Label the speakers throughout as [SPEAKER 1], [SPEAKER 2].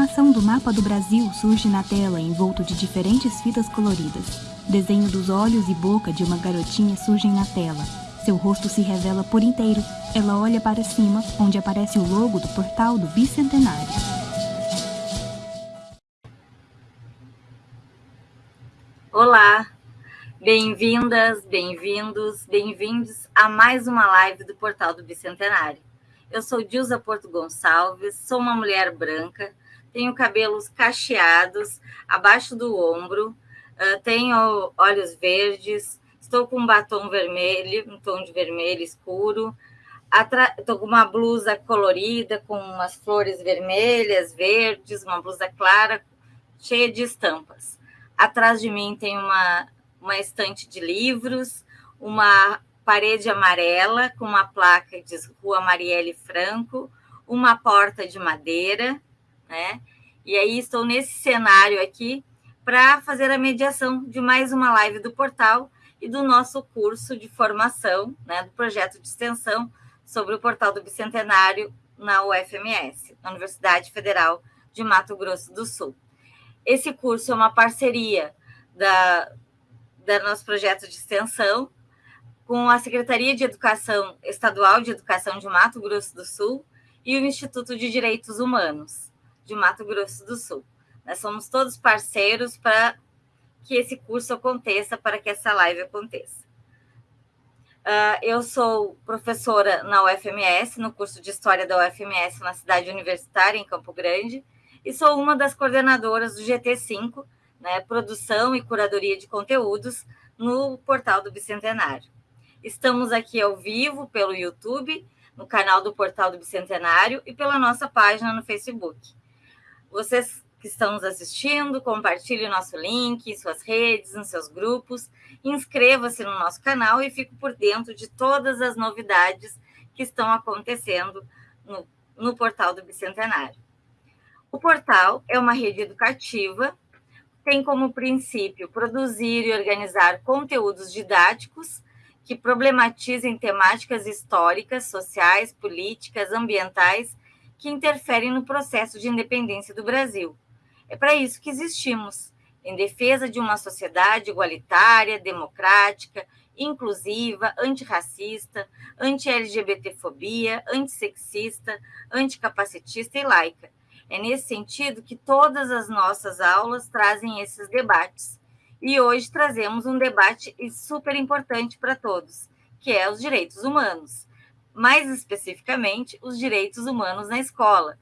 [SPEAKER 1] informação do mapa do Brasil surge na tela envolto de diferentes fitas coloridas. Desenho dos olhos e boca de uma garotinha surgem na tela. Seu rosto se revela por inteiro. Ela olha para cima, onde aparece o logo do portal do Bicentenário.
[SPEAKER 2] Olá, bem-vindas, bem-vindos, bem-vindos a mais uma live do Portal do Bicentenário. Eu sou Dilza Porto Gonçalves, sou uma mulher branca, tenho cabelos cacheados abaixo do ombro, tenho olhos verdes, estou com um batom vermelho, um tom de vermelho escuro, estou com uma blusa colorida com umas flores vermelhas, verdes, uma blusa clara, cheia de estampas. Atrás de mim tem uma, uma estante de livros, uma parede amarela com uma placa que diz Rua Marielle Franco, uma porta de madeira, né? E aí estou nesse cenário aqui para fazer a mediação de mais uma live do portal e do nosso curso de formação, né, do projeto de extensão sobre o portal do Bicentenário na UFMS, na Universidade Federal de Mato Grosso do Sul. Esse curso é uma parceria da, da nosso projeto de extensão com a Secretaria de Educação Estadual de Educação de Mato Grosso do Sul e o Instituto de Direitos Humanos de Mato Grosso do Sul. Nós somos todos parceiros para que esse curso aconteça, para que essa live aconteça. Uh, eu sou professora na UFMS, no curso de História da UFMS na cidade universitária, em Campo Grande, e sou uma das coordenadoras do GT5, né, Produção e Curadoria de Conteúdos, no portal do Bicentenário. Estamos aqui ao vivo pelo YouTube, no canal do Portal do Bicentenário e pela nossa página no Facebook. Vocês que estão nos assistindo, compartilhe o nosso link suas redes, nos seus grupos, inscreva-se no nosso canal e fique por dentro de todas as novidades que estão acontecendo no, no Portal do Bicentenário. O portal é uma rede educativa, tem como princípio produzir e organizar conteúdos didáticos que problematizem temáticas históricas, sociais, políticas, ambientais que interferem no processo de independência do Brasil. É para isso que existimos, em defesa de uma sociedade igualitária, democrática, inclusiva, antirracista, anti-LGBTfobia, antissexista, anticapacitista e laica. É nesse sentido que todas as nossas aulas trazem esses debates, e hoje trazemos um debate super importante para todos, que é os direitos humanos, mais especificamente os direitos humanos na escola.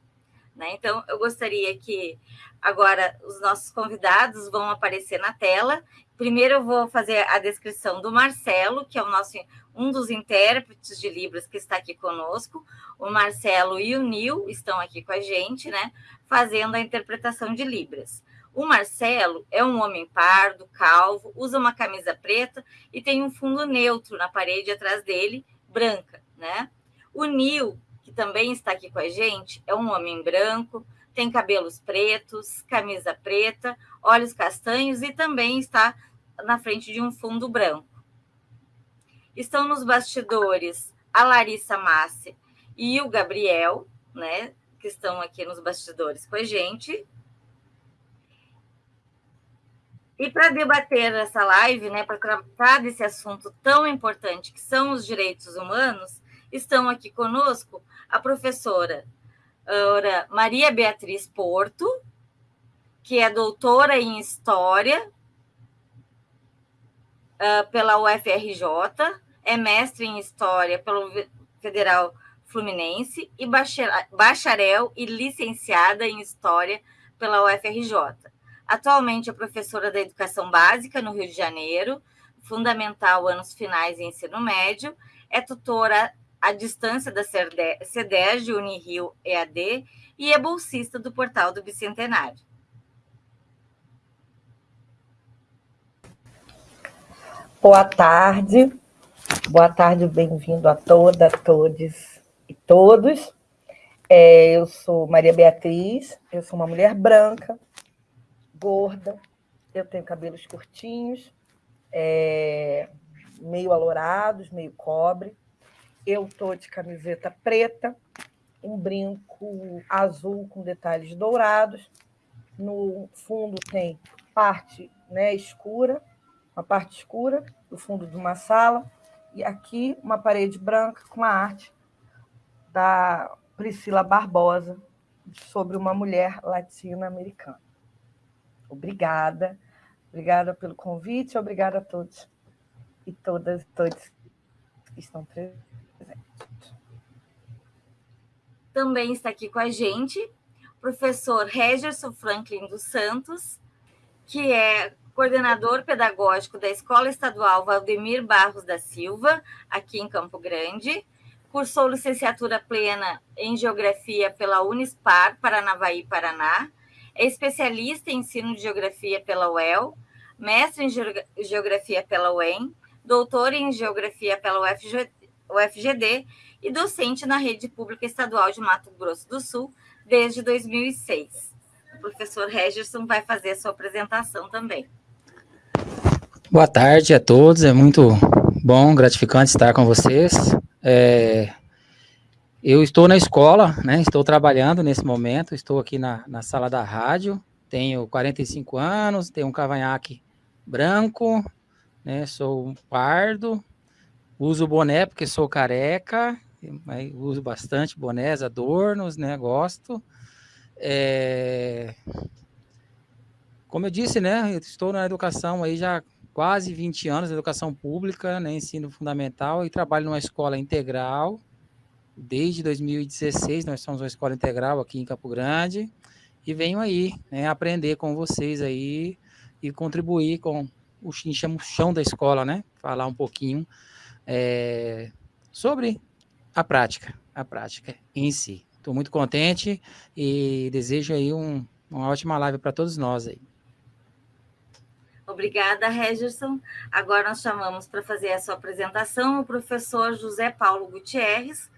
[SPEAKER 2] Né? Então, eu gostaria que agora os nossos convidados vão aparecer na tela. Primeiro, eu vou fazer a descrição do Marcelo, que é o nosso um dos intérpretes de Libras que está aqui conosco. O Marcelo e o Nil estão aqui com a gente, né, fazendo a interpretação de Libras. O Marcelo é um homem pardo, calvo, usa uma camisa preta e tem um fundo neutro na parede atrás dele, branca, né? O Nil, que também está aqui com a gente, é um homem branco, tem cabelos pretos, camisa preta, olhos castanhos e também está na frente de um fundo branco. Estão nos bastidores a Larissa Massi e o Gabriel, né, que estão aqui nos bastidores com a gente. E para debater essa live, né, para tratar desse assunto tão importante que são os direitos humanos, estão aqui conosco a professora Maria Beatriz Porto, que é doutora em História pela UFRJ, é mestre em História pelo Federal Fluminense e bacharel e licenciada em História pela UFRJ. Atualmente é professora da Educação Básica no Rio de Janeiro, fundamental anos finais em ensino médio, é tutora à distância da CEDERJ Unirio EAD e é bolsista do portal do Bicentenário.
[SPEAKER 3] Boa tarde, boa tarde, bem-vindo a toda, todos e todos. É, eu sou Maria Beatriz, eu sou uma mulher branca, gorda, eu tenho cabelos curtinhos, é, meio alourados, meio cobre. Eu estou de camiseta preta, um brinco azul com detalhes dourados. No fundo tem parte né, escura, uma parte escura do fundo de uma sala, e aqui uma parede branca com a arte da Priscila Barbosa sobre uma mulher latina-americana. Obrigada, obrigada pelo convite, obrigada a todos e todas e todos que estão presentes.
[SPEAKER 2] Também está aqui com a gente o professor Regerson Franklin dos Santos, que é coordenador pedagógico da Escola Estadual Valdemir Barros da Silva, aqui em Campo Grande. Cursou licenciatura plena em Geografia pela Unispar, Paranavaí, Paraná. É especialista em ensino de Geografia pela UEL, mestre em Geografia pela UEM, doutor em Geografia pela UFG, UFGD e docente na Rede Pública Estadual de Mato Grosso do Sul desde 2006. O professor Regerson vai fazer a sua apresentação também.
[SPEAKER 4] Boa tarde a todos, é muito bom, gratificante estar com vocês. É, eu estou na escola, né, estou trabalhando nesse momento, estou aqui na, na sala da rádio, tenho 45 anos, tenho um cavanhaque branco, né? Sou pardo, uso boné porque sou careca, uso bastante bonés, adornos, né? Gosto. É... Como eu disse, né? Eu estou na educação aí já quase 20 anos, educação pública, né? Ensino fundamental e trabalho numa escola integral. Desde 2016 nós somos uma escola integral aqui em Campo Grande e venho aí, né, aprender com vocês aí e contribuir com o chão da escola, né? Falar um pouquinho é, sobre a prática, a prática em si. Estou muito contente e desejo aí um, uma ótima live para todos nós aí.
[SPEAKER 2] Obrigada, Regerson. Agora nós chamamos para fazer a sua apresentação o professor José Paulo Gutierrez,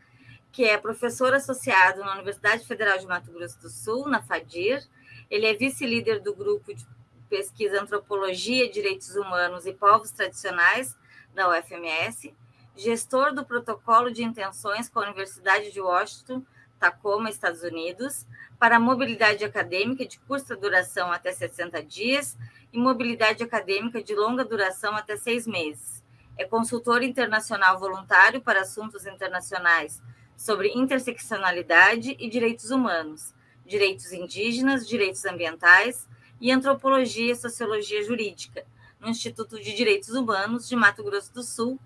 [SPEAKER 2] que é professor associado na Universidade Federal de Mato Grosso do Sul, na FADIR. Ele é vice-líder do grupo de pesquisa Antropologia, Direitos Humanos e Povos Tradicionais, da UFMS, gestor do protocolo de intenções com a Universidade de Washington, Tacoma, Estados Unidos, para mobilidade acadêmica de curta duração até 60 dias e mobilidade acadêmica de longa duração até seis meses. É consultor internacional voluntário para assuntos internacionais sobre interseccionalidade e direitos humanos, direitos indígenas, direitos ambientais, e Antropologia e Sociologia Jurídica, no Instituto de Direitos Humanos de Mato Grosso do Sul,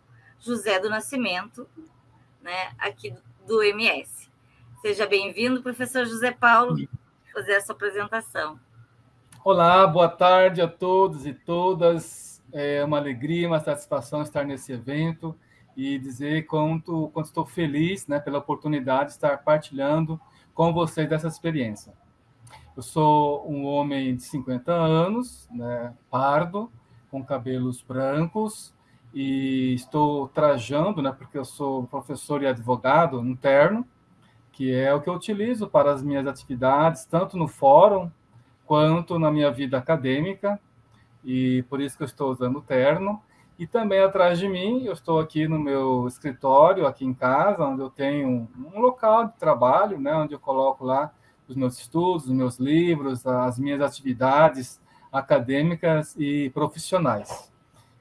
[SPEAKER 2] José do Nascimento, né, aqui do MS. Seja bem-vindo, professor José Paulo, fazer essa apresentação.
[SPEAKER 5] Olá, boa tarde a todos e todas. É uma alegria, uma satisfação estar nesse evento e dizer quanto, quanto estou feliz né, pela oportunidade de estar partilhando com vocês dessa experiência. Eu sou um homem de 50 anos, né, pardo, com cabelos brancos, e estou trajando, né, porque eu sou professor e advogado, um terno, que é o que eu utilizo para as minhas atividades, tanto no fórum quanto na minha vida acadêmica, e por isso que eu estou usando o terno. E também atrás de mim, eu estou aqui no meu escritório, aqui em casa, onde eu tenho um local de trabalho, né, onde eu coloco lá os meus estudos, os meus livros, as minhas atividades acadêmicas e profissionais.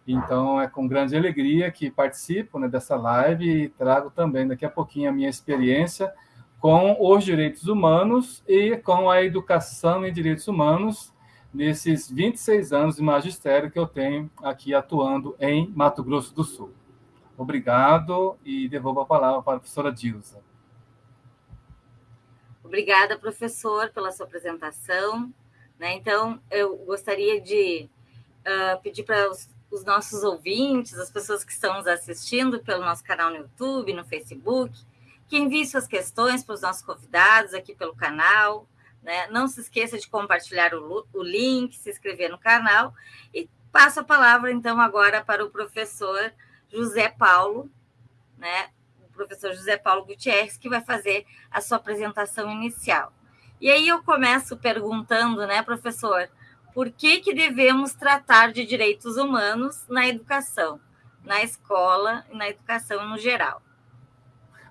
[SPEAKER 5] Então, é com grande alegria que participo né, dessa live e trago também daqui a pouquinho a minha experiência com os direitos humanos e com a educação em direitos humanos nesses 26 anos de magistério que eu tenho aqui atuando em Mato Grosso do Sul. Obrigado e devolvo a palavra para a professora Dilsa.
[SPEAKER 2] Obrigada, professor, pela sua apresentação. Né? Então, eu gostaria de uh, pedir para os, os, nossos ouvintes, as pessoas que estão nos assistindo pelo nosso canal no YouTube, no Facebook, que enviem suas questões para os nossos convidados aqui pelo canal. Né? Não se esqueça de compartilhar o, o link, se inscrever no canal. E passo a palavra, então, agora para o professor José Paulo, né? professor José Paulo Gutierrez, que vai fazer a sua apresentação inicial. E aí eu começo perguntando, né, professor, por que, que devemos tratar de direitos humanos na educação, na escola e na educação no geral?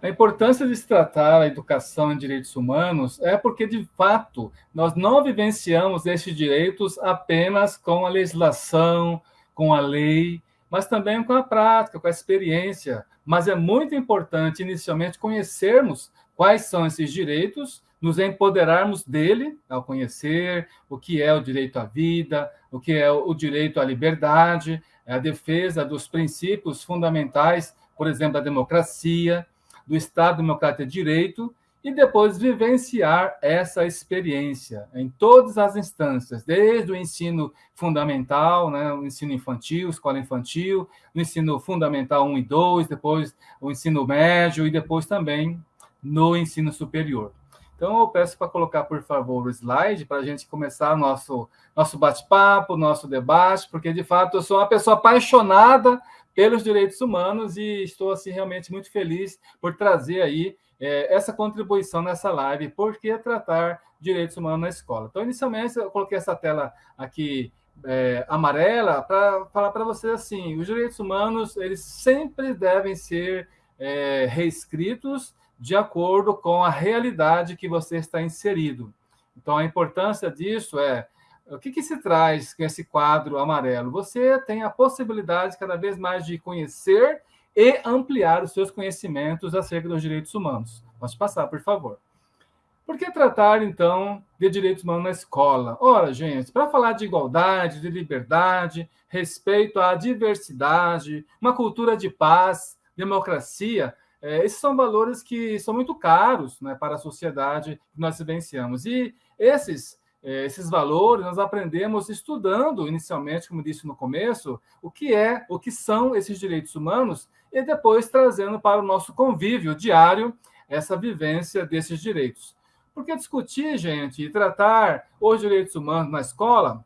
[SPEAKER 5] A importância de se tratar a educação em direitos humanos é porque, de fato, nós não vivenciamos esses direitos apenas com a legislação, com a lei, mas também com a prática, com a experiência. Mas é muito importante, inicialmente, conhecermos quais são esses direitos, nos empoderarmos dele, ao conhecer o que é o direito à vida, o que é o direito à liberdade, a defesa dos princípios fundamentais, por exemplo, da democracia, do Estado Democrático de Direito, e depois vivenciar essa experiência em todas as instâncias, desde o ensino fundamental, né, o ensino infantil, escola infantil, o ensino fundamental 1 e 2, depois o ensino médio e depois também no ensino superior. Então, eu peço para colocar, por favor, o slide para a gente começar nosso, nosso bate-papo, nosso debate, porque, de fato, eu sou uma pessoa apaixonada pelos direitos humanos e estou, assim, realmente muito feliz por trazer aí é, essa contribuição nessa live, por que tratar direitos humanos na escola. Então, inicialmente, eu coloquei essa tela aqui é, amarela para falar para vocês assim, os direitos humanos, eles sempre devem ser é, reescritos de acordo com a realidade que você está inserido. Então, a importância disso é o que, que, se traz com esse quadro amarelo? Você tem a possibilidade cada vez mais de conhecer e ampliar os seus conhecimentos acerca dos direitos humanos. Pode passar, por favor. Por que tratar, então, de direitos humanos na escola? Ora, gente, para falar de igualdade, de liberdade, respeito à diversidade, uma cultura de paz, democracia, é, esses são valores que são muito caros né, para a sociedade que nós vivenciamos. E esses é, esses valores nós aprendemos estudando inicialmente, como disse no começo, o que é, o que são esses direitos humanos e depois trazendo para o nosso convívio diário essa vivência desses direitos. Porque discutir, gente, e tratar os direitos humanos na escola,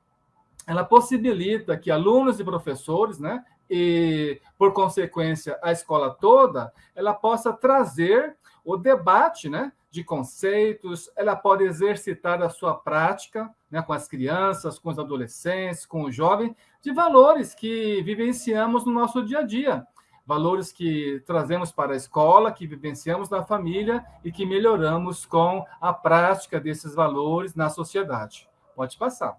[SPEAKER 5] ela possibilita que alunos e professores, né, e por consequência a escola toda, ela possa trazer o debate, né, de conceitos, ela pode exercitar a sua prática né, com as crianças, com os adolescentes, com os jovens, de valores que vivenciamos no nosso dia a dia. Valores que trazemos para a escola, que vivenciamos na família e que melhoramos com a prática desses valores na sociedade. Pode passar.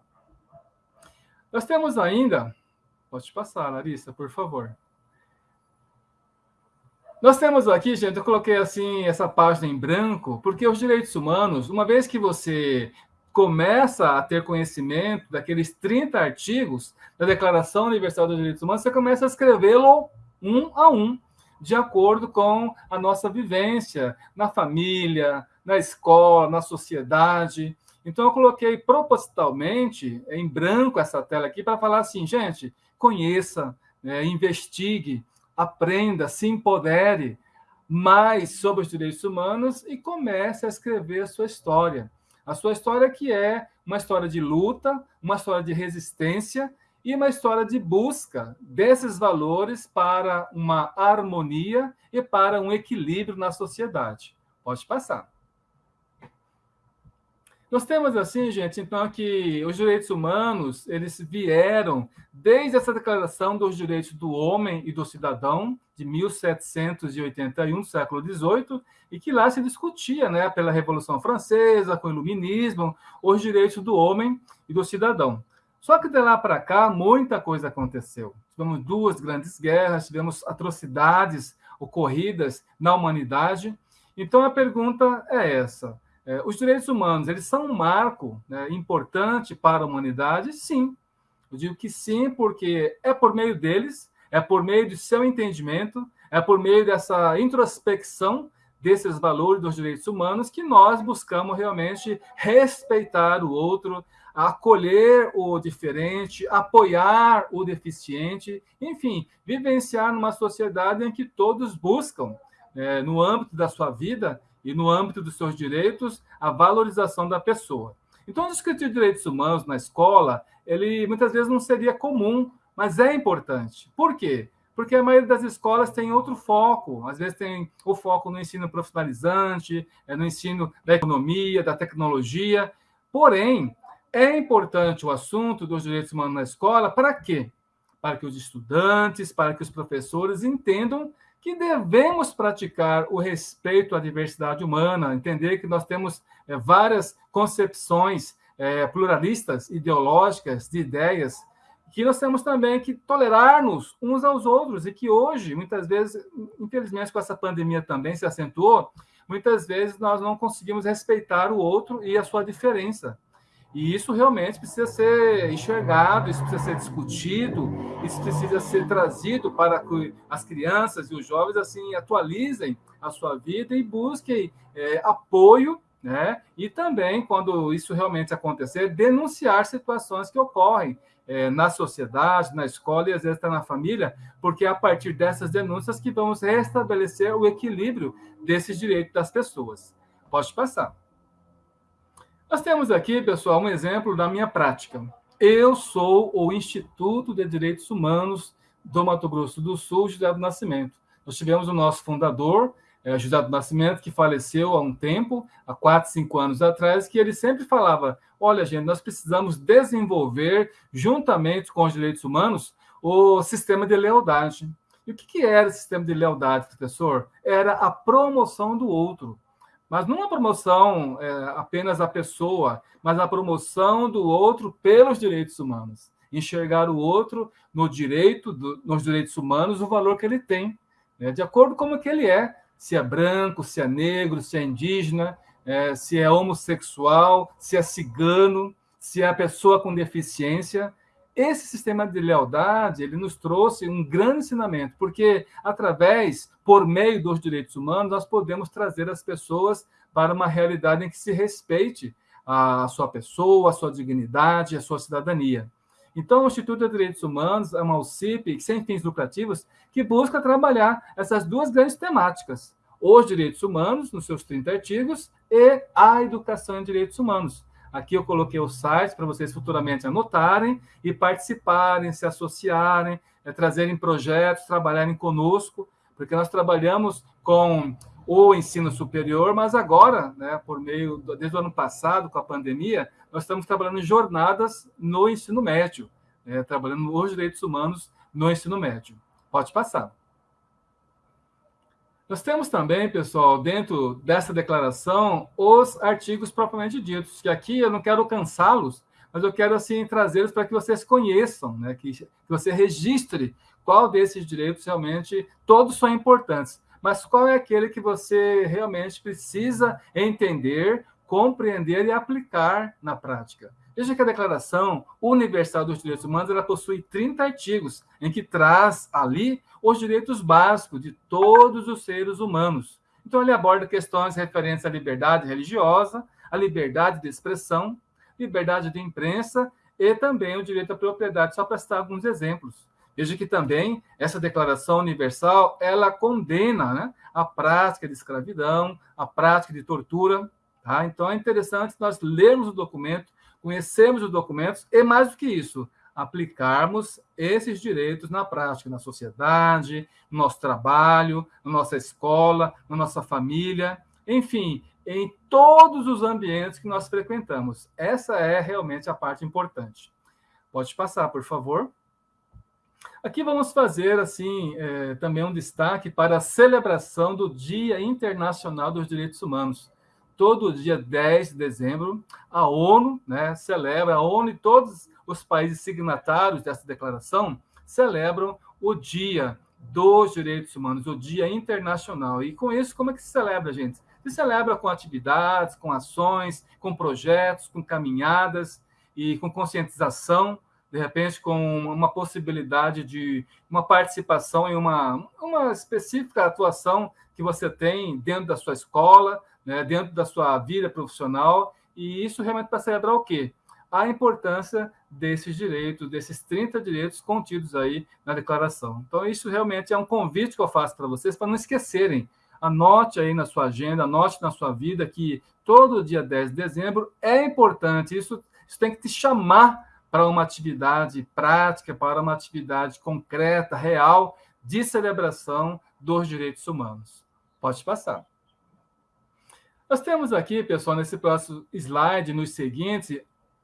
[SPEAKER 5] Nós temos ainda. Pode passar, Larissa, por favor. Nós temos aqui, gente, eu coloquei assim essa página em branco, porque os direitos humanos, uma vez que você começa a ter conhecimento daqueles 30 artigos da Declaração Universal dos Direitos Humanos, você começa a escrevê-lo um a um, de acordo com a nossa vivência na família, na escola, na sociedade. Então, eu coloquei propositalmente em branco essa tela aqui para falar assim, gente, conheça, né, investigue, aprenda, se empodere mais sobre os direitos humanos e comece a escrever a sua história. A sua história que é uma história de luta, uma história de resistência e uma história de busca desses valores para uma harmonia e para um equilíbrio na sociedade. Pode passar. Nós temos assim, gente, então que os direitos humanos, eles vieram desde essa declaração dos direitos do homem e do cidadão de 1781, século XVIII, e que lá se discutia, né, pela Revolução Francesa, com o Iluminismo, os direitos do homem e do cidadão. Só que de lá para cá muita coisa aconteceu. Tivemos duas grandes guerras, tivemos atrocidades ocorridas na humanidade. Então a pergunta é essa: os direitos humanos, eles são um marco né, importante para a humanidade? Sim. Eu digo que sim, porque é por meio deles, é por meio do seu entendimento, é por meio dessa introspecção desses valores dos direitos humanos que nós buscamos realmente respeitar o outro, acolher o diferente, apoiar o deficiente, enfim, vivenciar numa sociedade em que todos buscam, é, no âmbito da sua vida, e, no âmbito dos seus direitos, a valorização da pessoa. Então, discutir direitos humanos na escola, ele muitas vezes não seria comum, mas é importante. Por quê? Porque a maioria das escolas tem outro foco. Às vezes tem o foco no ensino profissionalizante, é no ensino da economia, da tecnologia. Porém, é importante o assunto dos direitos humanos na escola para quê? Para que os estudantes, para que os professores entendam que devemos praticar o respeito à diversidade humana, entender que nós temos é, várias concepções é, pluralistas, ideológicas, de ideias, que nós temos também que tolerar-nos uns aos outros e que hoje, muitas vezes, infelizmente com essa pandemia também se acentuou, muitas vezes nós não conseguimos respeitar o outro e a sua diferença. E isso realmente precisa ser enxergado, isso precisa ser discutido, isso precisa ser trazido para que as crianças e os jovens assim atualizem a sua vida e busquem é, apoio, né? E também, quando isso realmente acontecer, denunciar situações que ocorrem é, na sociedade, na escola e às vezes está na família, porque é a partir dessas denúncias que vamos restabelecer o equilíbrio desses direitos das pessoas. Pode passar. Nós temos aqui, pessoal, um exemplo da minha prática. Eu sou o Instituto de Direitos Humanos do Mato Grosso do Sul, José do Nascimento. Nós tivemos o nosso fundador, é, José do Nascimento, que faleceu há um tempo, há quatro, cinco anos atrás, que ele sempre falava: olha, gente, nós precisamos desenvolver, juntamente com os direitos humanos, o sistema de lealdade. E o que, que era o sistema de lealdade, professor? Era a promoção do outro mas não a promoção é, apenas da pessoa, mas a promoção do outro pelos direitos humanos. Enxergar o outro no direito, do, nos direitos humanos, o valor que ele tem, né? de acordo com o que ele é, se é branco, se é negro, se é indígena, é, se é homossexual, se é cigano, se é pessoa com deficiência. Esse sistema de lealdade, ele nos trouxe um grande ensinamento, porque através, por meio dos direitos humanos, nós podemos trazer as pessoas para uma realidade em que se respeite a sua pessoa, a sua dignidade, a sua cidadania. Então, o Instituto de Direitos Humanos é uma UCIP sem fins lucrativos que busca trabalhar essas duas grandes temáticas, os direitos humanos, nos seus 30 artigos, e a educação em direitos humanos. Aqui eu coloquei o site para vocês futuramente anotarem e participarem, se associarem, é, trazerem projetos, trabalharem conosco, porque nós trabalhamos com o ensino superior, mas agora, né, por meio desde o ano passado, com a pandemia, nós estamos trabalhando em jornadas no ensino médio, né, trabalhando os direitos humanos no ensino médio. Pode passar. Nós temos também, pessoal, dentro dessa declaração, os artigos propriamente ditos, que aqui eu não quero cansá-los, mas eu quero, assim, trazê-los para que vocês conheçam, né? que, que você registre qual desses direitos realmente, todos são importantes, mas qual é aquele que você realmente precisa entender, compreender e aplicar na prática. Veja que a Declaração Universal dos Direitos Humanos ela possui 30 artigos, em que traz ali os direitos básicos de todos os seres humanos. Então, ele aborda questões referentes à liberdade religiosa, à liberdade de expressão, liberdade de imprensa e também o direito à propriedade, só para citar alguns exemplos. Veja que também essa Declaração Universal, ela condena né, a prática de escravidão, a prática de tortura. Tá? Então, é interessante nós lermos o documento conhecermos os documentos e, mais do que isso, aplicarmos esses direitos na prática, na sociedade, no nosso trabalho, na nossa escola, na nossa família, enfim, em todos os ambientes que nós frequentamos. Essa é realmente a parte importante. Pode passar, por favor. Aqui vamos fazer assim é, também um destaque para a celebração do Dia Internacional dos Direitos Humanos todo dia 10 de dezembro, a ONU né, celebra, a ONU e todos os países signatários dessa declaração celebram o Dia dos Direitos Humanos, o Dia Internacional. E com isso, como é que se celebra, gente? Se celebra com atividades, com ações, com projetos, com caminhadas e com conscientização, de repente com uma possibilidade de uma participação em uma, uma específica atuação que você tem dentro da sua escola, né, dentro da sua vida profissional, e isso realmente para celebrar o quê? A importância desses direitos, desses 30 direitos contidos aí na declaração. Então, isso realmente é um convite que eu faço para vocês, para não esquecerem. Anote aí na sua agenda, anote na sua vida que todo dia 10 de dezembro é importante. Isso, isso tem que te chamar para uma atividade prática, para uma atividade concreta, real, de celebração dos direitos humanos. Pode passar. Nós temos aqui, pessoal, nesse próximo slide, nos seguintes,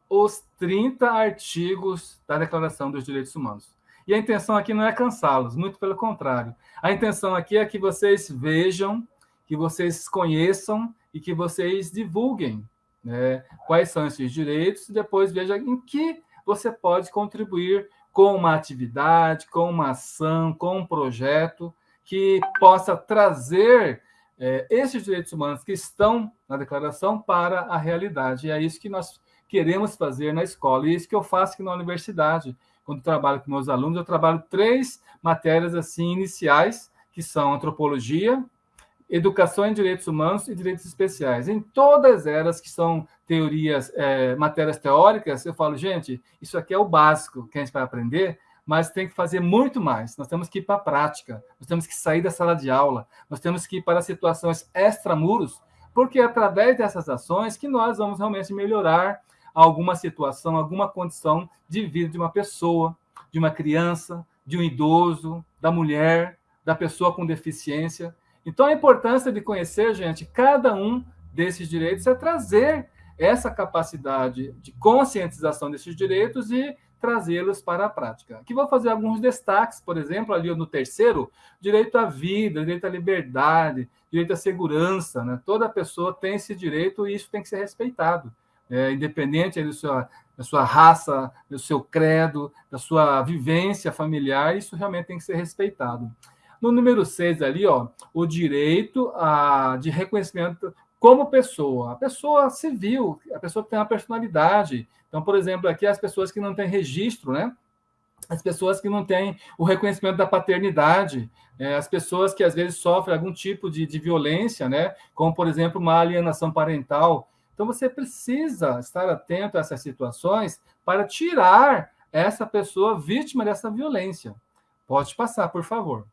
[SPEAKER 5] os 30 artigos da Declaração dos Direitos Humanos. E a intenção aqui não é cansá-los, muito pelo contrário. A intenção aqui é que vocês vejam, que vocês conheçam e que vocês divulguem né, quais são esses direitos e depois veja em que você pode contribuir com uma atividade, com uma ação, com um projeto que possa trazer é, esses direitos humanos que estão na declaração para a realidade. E é isso que nós queremos fazer na escola, e é isso que eu faço aqui na universidade. Quando trabalho com meus alunos, eu trabalho três matérias assim iniciais, que são antropologia, educação em direitos humanos e direitos especiais. Em todas elas que são teorias, é, matérias teóricas, eu falo, gente, isso aqui é o básico que a gente vai aprender, mas tem que fazer muito mais. Nós temos que ir para a prática, nós temos que sair da sala de aula, nós temos que ir para situações extramuros, porque é através dessas ações que nós vamos realmente melhorar alguma situação, alguma condição de vida de uma pessoa, de uma criança, de um idoso, da mulher, da pessoa com deficiência. Então, a importância de conhecer, gente, cada um desses direitos é trazer essa capacidade de conscientização desses direitos e trazê-los para a prática. Aqui vou fazer alguns destaques, por exemplo, ali no terceiro, direito à vida, direito à liberdade, direito à segurança. Né? Toda pessoa tem esse direito e isso tem que ser respeitado, é, independente da sua, da sua raça, do seu credo, da sua vivência familiar, isso realmente tem que ser respeitado. No número 6 ali, ó, o direito a, de reconhecimento como pessoa. A pessoa civil, a pessoa que tem uma personalidade. Então, por exemplo, aqui as pessoas que não têm registro, né? As pessoas que não têm o reconhecimento da paternidade, é, as pessoas que às vezes sofrem algum tipo de, de violência, né? Como, por exemplo, uma alienação parental. Então, você precisa estar atento a essas situações para tirar essa pessoa vítima dessa violência. Pode passar, por favor.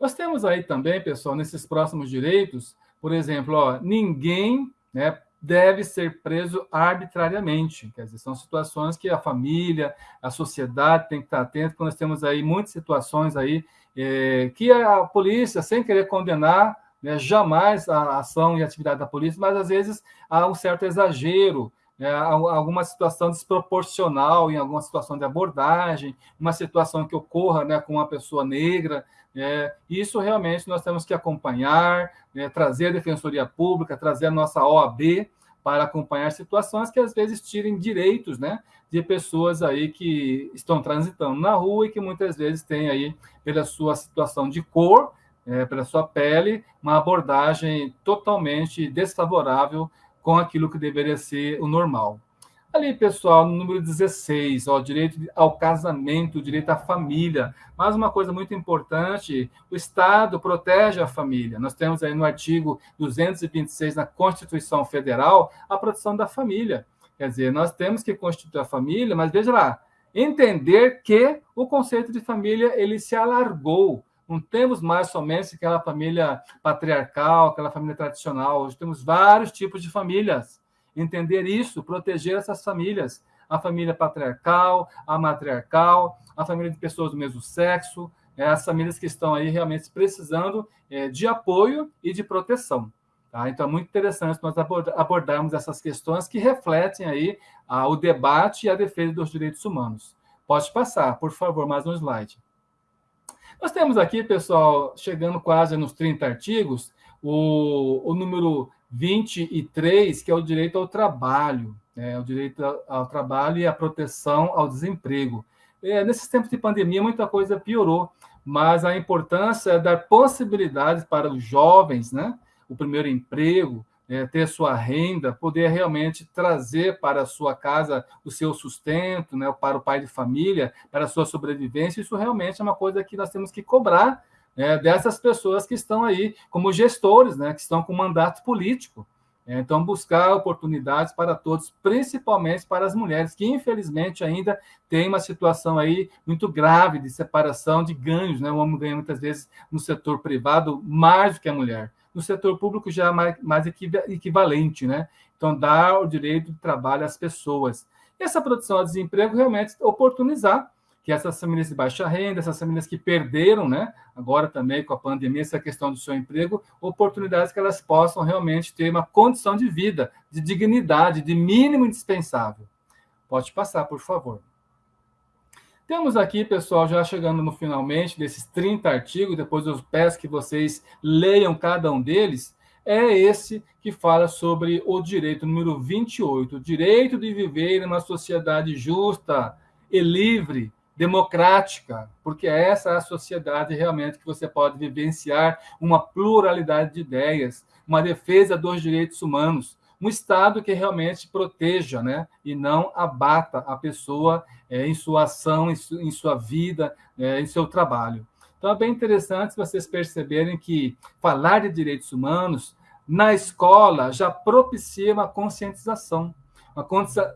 [SPEAKER 5] Nós temos aí também, pessoal, nesses próximos direitos, por exemplo, ó, ninguém né, deve ser preso arbitrariamente. Quer dizer, são situações que a família, a sociedade tem que estar atento, porque nós temos aí muitas situações aí é, que a polícia, sem querer condenar, né, jamais a ação e a atividade da polícia, mas às vezes há um certo exagero, né, alguma situação desproporcional em alguma situação de abordagem, uma situação que ocorra né, com uma pessoa negra, é, isso realmente nós temos que acompanhar, né, trazer a Defensoria Pública, trazer a nossa OAB para acompanhar situações que às vezes tirem direitos né, de pessoas aí que estão transitando na rua e que muitas vezes têm aí, pela sua situação de cor, é, pela sua pele, uma abordagem totalmente desfavorável com aquilo que deveria ser o normal. Ali, pessoal, no número 16, ó, direito ao casamento, direito à família. Mais uma coisa muito importante, o Estado protege a família. Nós temos aí no artigo 226 na Constituição Federal a proteção da família. Quer dizer, nós temos que constituir a família, mas veja lá, entender que o conceito de família ele se alargou. Não temos mais somente aquela família patriarcal, aquela família tradicional. Hoje temos vários tipos de famílias entender isso, proteger essas famílias, a família patriarcal, a matriarcal, a família de pessoas do mesmo sexo, é, as famílias que estão aí realmente precisando é, de apoio e de proteção. Tá? Então, é muito interessante nós abordarmos essas questões que refletem aí o debate e a defesa dos direitos humanos. Pode passar, por favor, mais um slide. Nós temos aqui, pessoal, chegando quase nos 30 artigos, o, o número 23, que é o direito ao trabalho, né? o direito ao trabalho e a proteção ao desemprego. É, nesses tempos de pandemia, muita coisa piorou, mas a importância é dar possibilidades para os jovens, né? o primeiro emprego, é, ter sua renda, poder realmente trazer para a sua casa o seu sustento, né? para o pai de família, para a sua sobrevivência, isso realmente é uma coisa que nós temos que cobrar é, dessas pessoas que estão aí como gestores, né, que estão com mandato político. É, então, buscar oportunidades para todos, principalmente para as mulheres, que infelizmente ainda tem uma situação aí muito grave de separação de ganhos. Né? O homem ganha muitas vezes no setor privado mais do que a mulher. No setor público já é mais, mais equivalente. Né? Então, dar o direito de trabalho às pessoas. E essa produção a desemprego realmente oportunizar que essas famílias de baixa renda, essas famílias que perderam, né, agora também com a pandemia, essa questão do seu emprego, oportunidades que elas possam realmente ter uma condição de vida, de dignidade, de mínimo indispensável. Pode passar, por favor. Temos aqui, pessoal, já chegando no finalmente desses 30 artigos, depois eu peço que vocês leiam cada um deles, é esse que fala sobre o direito número 28, o direito de viver em uma sociedade justa e livre, democrática, porque essa é a sociedade realmente que você pode vivenciar uma pluralidade de ideias, uma defesa dos direitos humanos, um Estado que realmente proteja né, e não abata a pessoa é, em sua ação, em, su, em sua vida, é, em seu trabalho. Então, é bem interessante vocês perceberem que falar de direitos humanos na escola já propicia uma conscientização,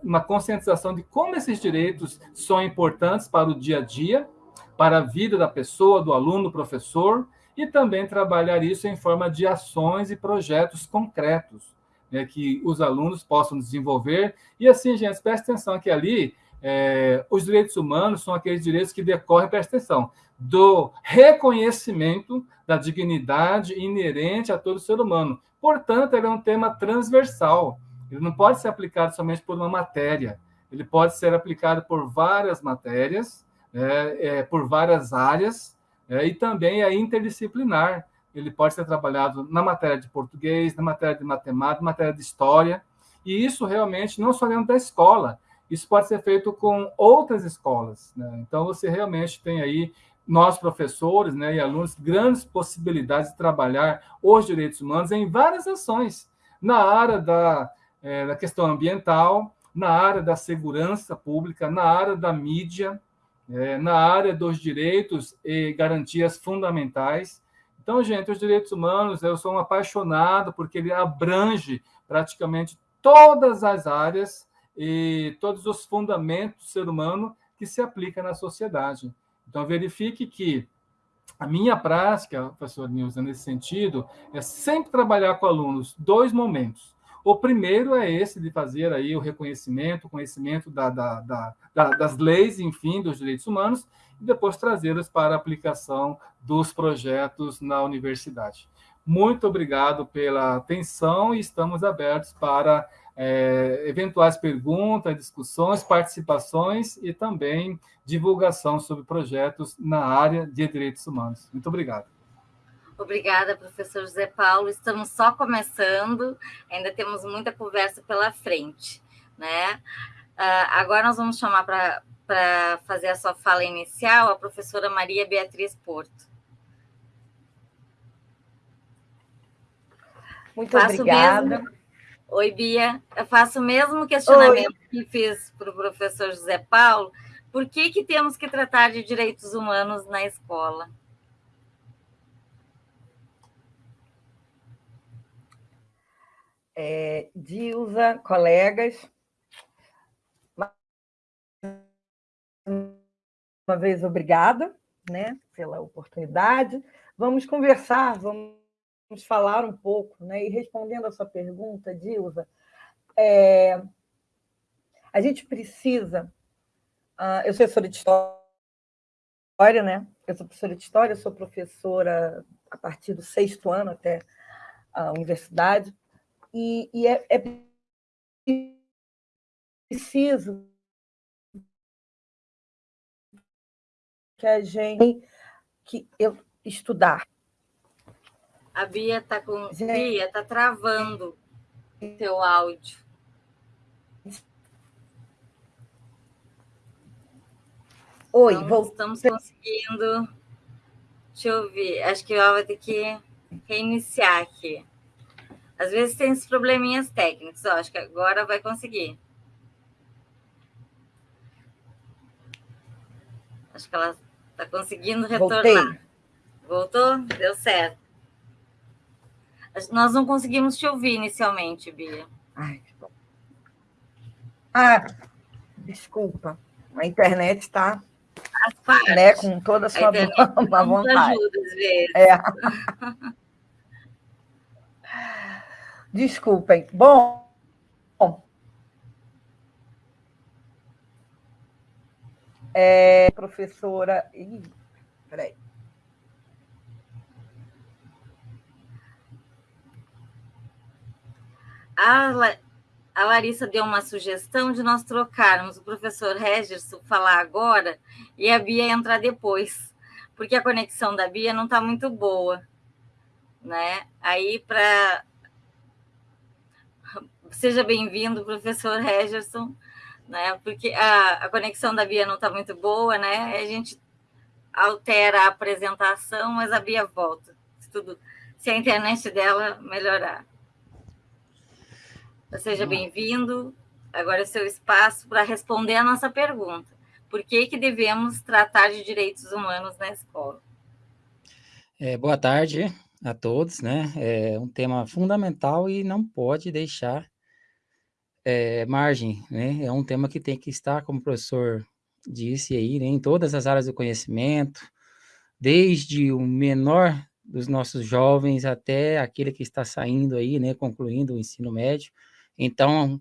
[SPEAKER 5] uma conscientização de como esses direitos são importantes para o dia a dia, para a vida da pessoa, do aluno, do professor, e também trabalhar isso em forma de ações e projetos concretos né, que os alunos possam desenvolver. E assim, gente, preste atenção que ali é, os direitos humanos são aqueles direitos que decorrem, preste atenção, do reconhecimento da dignidade inerente a todo ser humano. Portanto, ele é um tema transversal. Ele não pode ser aplicado somente por uma matéria. Ele pode ser aplicado por várias matérias, é, é, por várias áreas, é, e também é interdisciplinar ele pode ser trabalhado na matéria de português, na matéria de matemática, na matéria de história, e isso realmente não só dentro da escola, isso pode ser feito com outras escolas. Né? Então, você realmente tem aí, nós professores né, e alunos, grandes possibilidades de trabalhar os direitos humanos em várias ações, na área da, é, da questão ambiental, na área da segurança pública, na área da mídia, é, na área dos direitos e garantias fundamentais, então, gente, os direitos humanos, eu sou um apaixonado porque ele abrange praticamente todas as áreas e todos os fundamentos do ser humano que se aplica na sociedade. Então, verifique que a minha prática, professor Nilson, nesse sentido, é sempre trabalhar com alunos dois momentos. O primeiro é esse de fazer aí o reconhecimento, o conhecimento da, da, da, das leis, enfim, dos direitos humanos, e depois trazê-los para a aplicação dos projetos na universidade. Muito obrigado pela atenção e estamos abertos para é, eventuais perguntas, discussões, participações e também divulgação sobre projetos na área de direitos humanos. Muito obrigado.
[SPEAKER 2] Obrigada, professor José Paulo. Estamos só começando, ainda temos muita conversa pela frente. Né? Uh, agora nós vamos chamar para para fazer a sua fala inicial a professora Maria Beatriz Porto.
[SPEAKER 3] Muito faço obrigada.
[SPEAKER 2] Mesmo... Oi, Bia. Eu faço o mesmo questionamento Oi. que fiz para o professor José Paulo. Por que, que temos que tratar de direitos humanos na escola?
[SPEAKER 3] É, Dilza, colegas, uma vez obrigada, né, pela oportunidade. Vamos conversar, vamos falar um pouco, né? E respondendo a sua pergunta, Dilza, é, a gente precisa. Uh, eu sou professora de história, né? Eu sou professora de história, sou professora a partir do sexto ano até a universidade, e, e é, é preciso que a gente que eu estudar.
[SPEAKER 2] A Bia está com gente, Bia está travando seu áudio.
[SPEAKER 3] Oi, Não vou...
[SPEAKER 2] estamos conseguindo. Deixa eu ver. Acho que ela vai ter que reiniciar aqui. Às vezes tem esses probleminhas técnicos. Ó, acho que agora vai conseguir. Acho que ela Está conseguindo retornar. Voltei. Voltou? Deu certo. Nós não conseguimos te ouvir inicialmente, Bia.
[SPEAKER 3] Ai, que bom. Ah, desculpa. A internet está né, com toda a sua a vontade. Ajuda, às vezes. É. Desculpem. Bom, é, professora. Ih, peraí.
[SPEAKER 2] A, a Larissa deu uma sugestão de nós trocarmos o professor Regerson falar agora e a Bia entrar depois, porque a conexão da Bia não está muito boa. Né? Aí, para. Seja bem-vindo, professor Regerson, né? porque a, a conexão da Bia não está muito boa, né? A gente altera a apresentação, mas a Bia volta, se, tudo, se a internet dela melhorar. Seja bem-vindo. Agora é seu espaço para responder a nossa pergunta. Por que, que devemos tratar de direitos humanos na escola?
[SPEAKER 4] É, boa tarde a todos, né? É um tema fundamental e não pode deixar é, margem, né? É um tema que tem que estar, como o professor disse aí, né, em todas as áreas do conhecimento, desde o menor dos nossos jovens até aquele que está saindo aí, né, concluindo o ensino médio, então,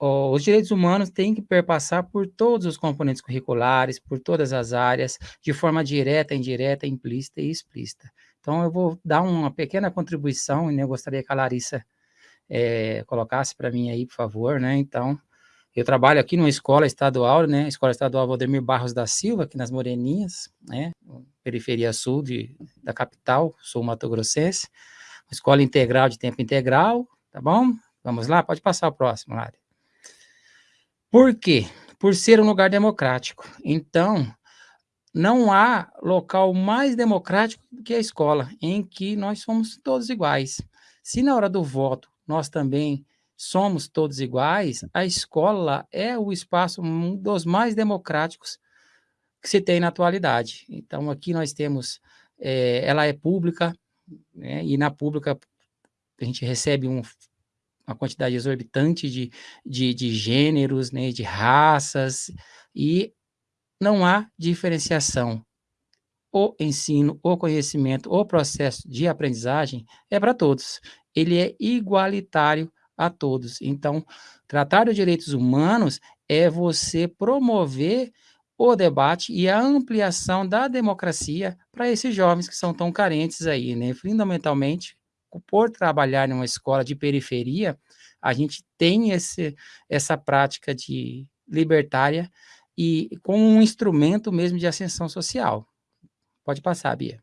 [SPEAKER 4] os direitos humanos têm que perpassar por todos os componentes curriculares, por todas as áreas, de forma direta, indireta, implícita e explícita. Então, eu vou dar uma pequena contribuição, e eu gostaria que a Larissa é, colocasse para mim aí, por favor, né? Então, eu trabalho aqui numa escola estadual, né? Escola Estadual Valdemir Barros da Silva, aqui nas Moreninhas, né? Periferia sul de, da capital, sul Mato Grossense. Uma escola integral de tempo integral, tá bom? Vamos lá? Pode passar o próximo, Lari. Por quê? Por ser um lugar democrático. Então, não há local mais democrático do que a escola, em que nós somos todos iguais. Se na hora do voto nós também somos todos iguais, a escola é o espaço um dos mais democráticos que se tem na atualidade. Então, aqui nós temos, é, ela é pública, né, e na pública a gente recebe um uma quantidade exorbitante de, de, de gêneros, né, de raças, e não há diferenciação. O ensino, o conhecimento, o processo de aprendizagem é para todos. Ele é igualitário a todos. Então, tratar os direitos humanos é você promover o debate e a ampliação da democracia para esses jovens que são tão carentes aí, né? Fundamentalmente, por trabalhar em uma escola de periferia, a gente tem esse, essa prática de libertária e com um instrumento mesmo de ascensão social. Pode passar, Bia.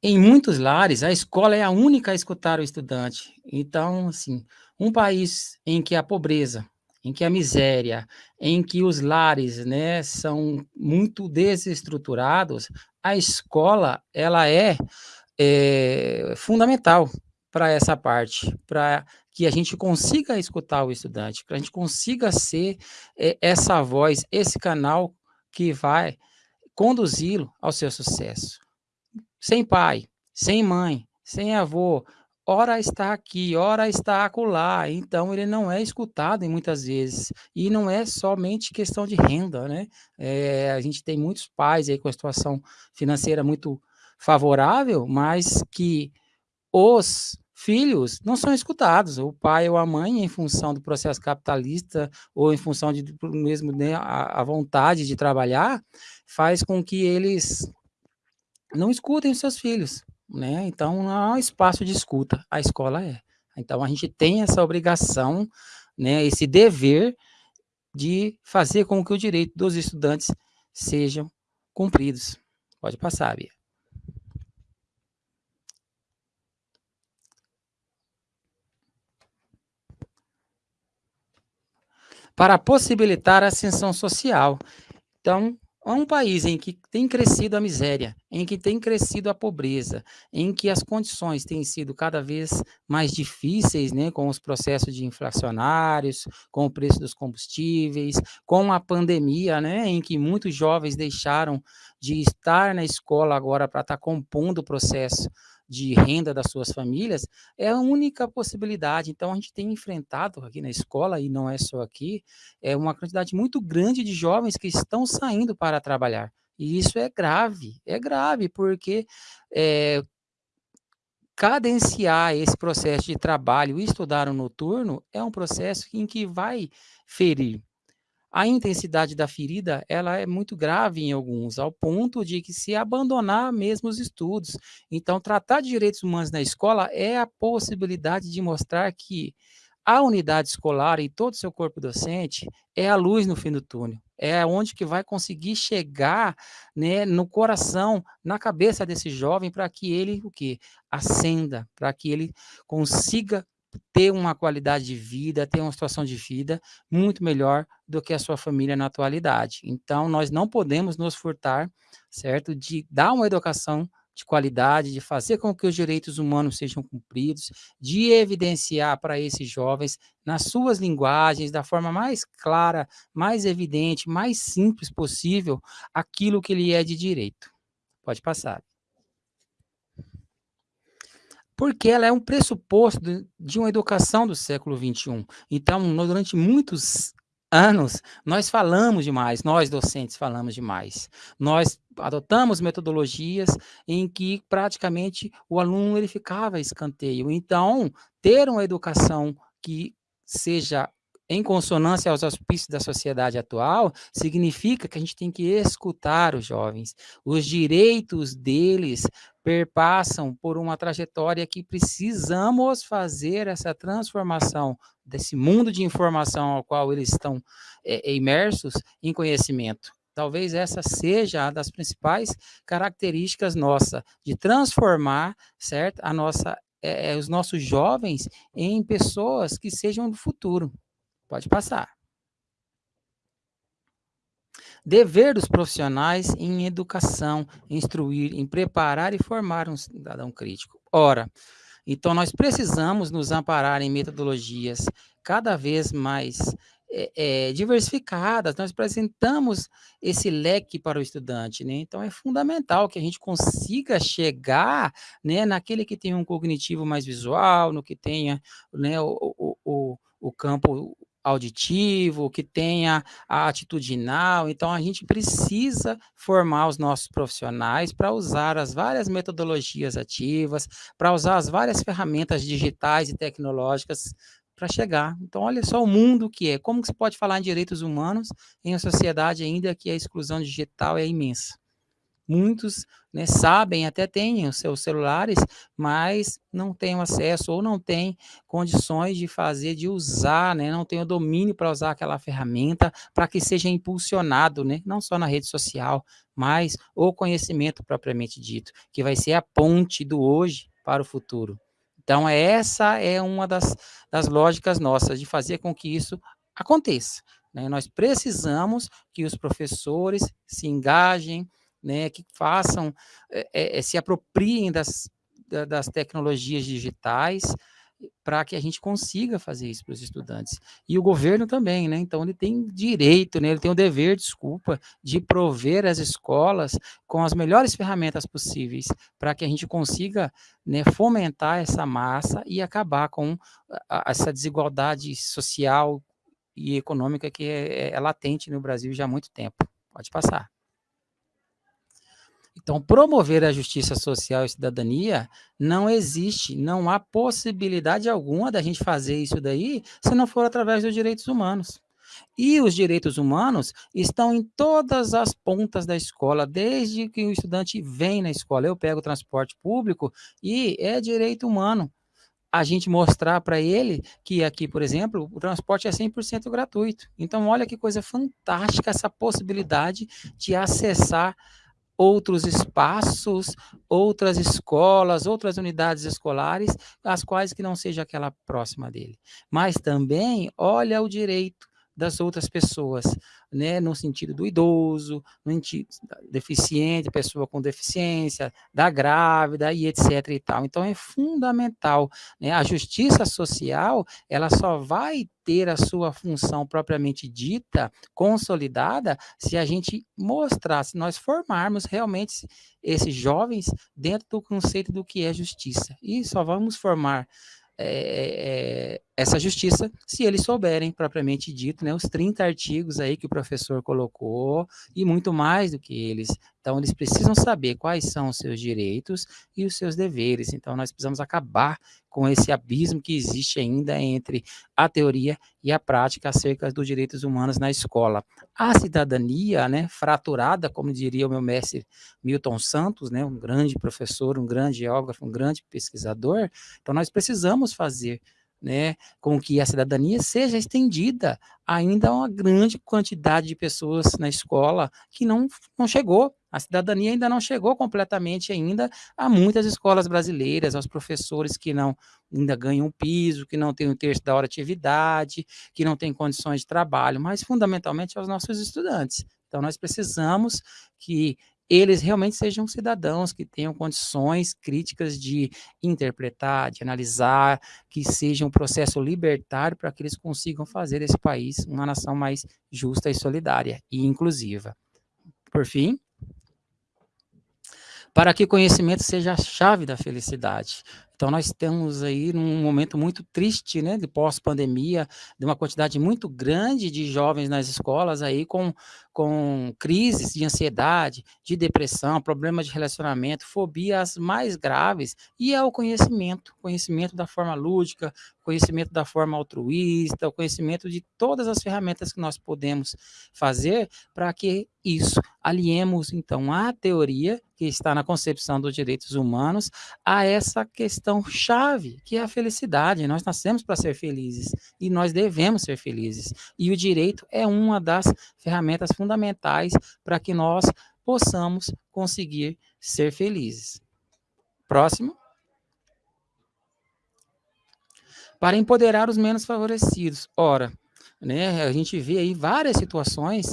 [SPEAKER 4] Em muitos lares, a escola é a única a escutar o estudante. Então, assim, um país em que a pobreza, em que a miséria, em que os lares, né, são muito desestruturados, a escola ela é, é fundamental para essa parte, para que a gente consiga escutar o estudante, para a gente consiga ser é, essa voz, esse canal que vai conduzi-lo ao seu sucesso. Sem pai, sem mãe, sem avô, ora está aqui, ora está acolá, então ele não é escutado em muitas vezes, e não é somente questão de renda, né? É, a gente tem muitos pais aí com a situação financeira muito favorável, mas que os filhos não são escutados, o pai ou a mãe, em função do processo capitalista, ou em função de mesmo né, a, a vontade de trabalhar, faz com que eles não escutem os seus filhos, né? Então não há espaço de escuta, a escola é. Então a gente tem essa obrigação, né, esse dever de fazer com que o direito dos estudantes sejam cumpridos. Pode passar, Bia. Para possibilitar a ascensão social. Então, a um país em que tem crescido a miséria, em que tem crescido a pobreza, em que as condições têm sido cada vez mais difíceis, né, com os processos de inflacionários, com o preço dos combustíveis, com a pandemia, né, em que muitos jovens deixaram de estar na escola agora para estar compondo o processo de renda das suas famílias, é a única possibilidade. Então, a gente tem enfrentado aqui na escola, e não é só aqui, é uma quantidade muito grande de jovens que estão saindo para trabalhar. E isso é grave, é grave, porque é, cadenciar esse processo de trabalho e estudar o noturno é um processo em que vai ferir a intensidade da ferida ela é muito grave em alguns, ao ponto de que se abandonar mesmo os estudos. Então, tratar de direitos humanos na escola é a possibilidade de mostrar que a unidade escolar e todo o seu corpo docente é a luz no fim do túnel. É onde que vai conseguir chegar né, no coração, na cabeça desse jovem, para que ele o quê? Ascenda, para que ele consiga ter uma qualidade de vida, ter uma situação de vida muito melhor do que a sua família na atualidade. Então, nós não podemos nos furtar, certo, de dar uma educação de qualidade, de fazer com que os direitos humanos sejam cumpridos, de evidenciar para esses jovens, nas suas linguagens, da forma mais clara, mais evidente, mais simples possível, aquilo que ele é de direito. Pode passar. Porque ela é um pressuposto de uma educação do século XXI. Então, durante muitos anos, nós falamos demais, nós docentes falamos demais. Nós adotamos metodologias em que praticamente o aluno ele ficava escanteio. Então, ter uma educação que seja em consonância aos auspícios da sociedade atual, significa que a gente tem que escutar os jovens. Os direitos deles perpassam por uma trajetória que precisamos fazer essa transformação desse mundo de informação ao qual eles estão é, imersos em conhecimento. Talvez essa seja a das principais características nossa de transformar, certo, a nossa é, os nossos jovens em pessoas que sejam do futuro. Pode passar. Dever dos profissionais em educação, instruir, em preparar e formar um cidadão crítico. Ora, então nós precisamos nos amparar em metodologias cada vez mais é, é, diversificadas, nós apresentamos esse leque para o estudante, né? Então é fundamental que a gente consiga chegar, né, naquele que tem um cognitivo mais visual, no que tenha, né, o, o, o, o campo auditivo, que tenha a atitudinal. Então, a gente precisa formar os nossos profissionais para usar as várias metodologias ativas, para usar as várias ferramentas digitais e tecnológicas para chegar. Então, olha só o mundo que é. Como que se pode falar em direitos humanos em uma sociedade ainda que a exclusão digital é imensa? Muitos né, sabem, até têm os seus celulares, mas não têm acesso ou não têm condições de fazer, de usar, né, não têm o domínio para usar aquela ferramenta para que seja impulsionado, né, não só na rede social, mas o conhecimento propriamente dito, que vai ser a ponte do hoje para o futuro. Então, essa é uma das, das lógicas nossas, de fazer com que isso aconteça. Né? Nós precisamos que os professores se engajem, né, que façam, é, é, se apropriem das, das tecnologias digitais, para que a gente consiga fazer isso para os estudantes. E o governo também, né? Então ele tem direito, né? ele tem o dever, desculpa, de prover as escolas com as melhores ferramentas possíveis para que a gente consiga né, fomentar essa massa e acabar com essa desigualdade social e econômica que é, é latente no Brasil já há muito tempo. Pode passar. Então, promover a justiça social e cidadania não existe, não há possibilidade alguma da gente fazer isso daí se não for através dos direitos humanos. E os direitos humanos estão em todas as pontas da escola, desde que o estudante vem na escola. Eu pego o transporte público e é direito humano a gente mostrar para ele que aqui, por exemplo, o transporte é 100% gratuito. Então, olha que coisa fantástica essa possibilidade de acessar outros espaços, outras escolas, outras unidades escolares, as quais que não seja aquela próxima dele. Mas também olha o direito das outras pessoas, né, no sentido do idoso, no sentido deficiente, pessoa com deficiência, da grávida e etc e tal. Então é fundamental, né? A justiça social, ela só vai ter a sua função propriamente dita, consolidada, se a gente mostrar, se nós formarmos realmente esses jovens dentro do conceito do que é justiça. E só vamos formar é, essa justiça, se eles souberem, propriamente dito, né, os 30 artigos aí que o professor colocou, e muito mais do que eles, Então, eles precisam saber quais são os seus direitos e os seus deveres. Então, nós precisamos acabar com esse abismo que existe ainda entre a teoria e a prática acerca dos direitos humanos na escola. A cidadania, né, fraturada, como diria o meu mestre Milton Santos, né, um grande professor, um grande geógrafo, um grande pesquisador, então nós precisamos fazer né, com que a cidadania seja estendida ainda a uma grande quantidade de pessoas na escola que não, não chegou. A cidadania ainda não chegou completamente ainda a muitas escolas brasileiras, aos professores que não ainda ganham um piso, que não têm um terço da hora de atividade, que não têm condições de trabalho, mas fundamentalmente aos nossos estudantes. Então, nós precisamos que eles realmente sejam cidadãos que tenham condições críticas de interpretar, de analisar, que seja um processo libertário para que eles consigam fazer desse país uma nação mais justa e solidária e inclusiva. Por fim, para que conhecimento seja a chave da felicidade. Então, nós temos aí um momento muito triste, né, de pós-pandemia, de uma quantidade muito grande de jovens nas escolas aí com, com crises de ansiedade, de depressão, problemas de relacionamento, fobias mais graves, e é o conhecimento, conhecimento da forma lúdica, conhecimento da forma altruísta, o conhecimento de todas as ferramentas que nós podemos fazer para que isso aliemos, então, a teoria que está na concepção dos direitos humanos a essa questão chave, que é a felicidade. Nós nascemos para ser felizes e nós devemos ser felizes. E o direito é uma das ferramentas fundamentais para que nós possamos conseguir ser felizes. Próximo. Para empoderar os menos favorecidos. Ora, né, a gente vê aí várias situações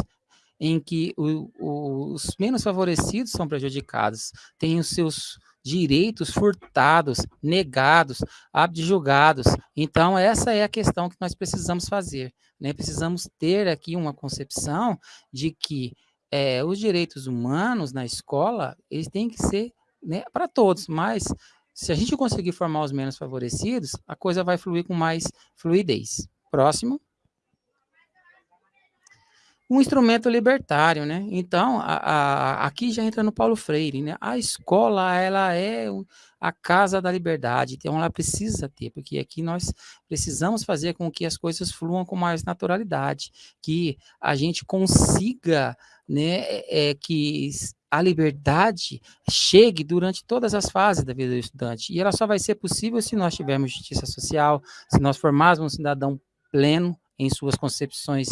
[SPEAKER 4] em que o, o, os menos favorecidos são prejudicados, têm os seus direitos furtados, negados, abjugados. Então, essa é a questão que nós precisamos fazer. Né? Precisamos ter aqui uma concepção de que é, os direitos humanos na escola, eles têm que ser né, para todos, mas se a gente conseguir formar os menos favorecidos, a coisa vai fluir com mais fluidez. Próximo um instrumento libertário, né? Então, a, a, aqui já entra no Paulo Freire, né? A escola, ela é a casa da liberdade, então ela precisa ter, porque aqui nós precisamos fazer com que as coisas fluam com mais naturalidade, que a gente consiga, né, é, que a liberdade chegue durante todas as fases da vida do estudante, e ela só vai ser possível se nós tivermos justiça social, se nós formarmos um cidadão pleno em suas concepções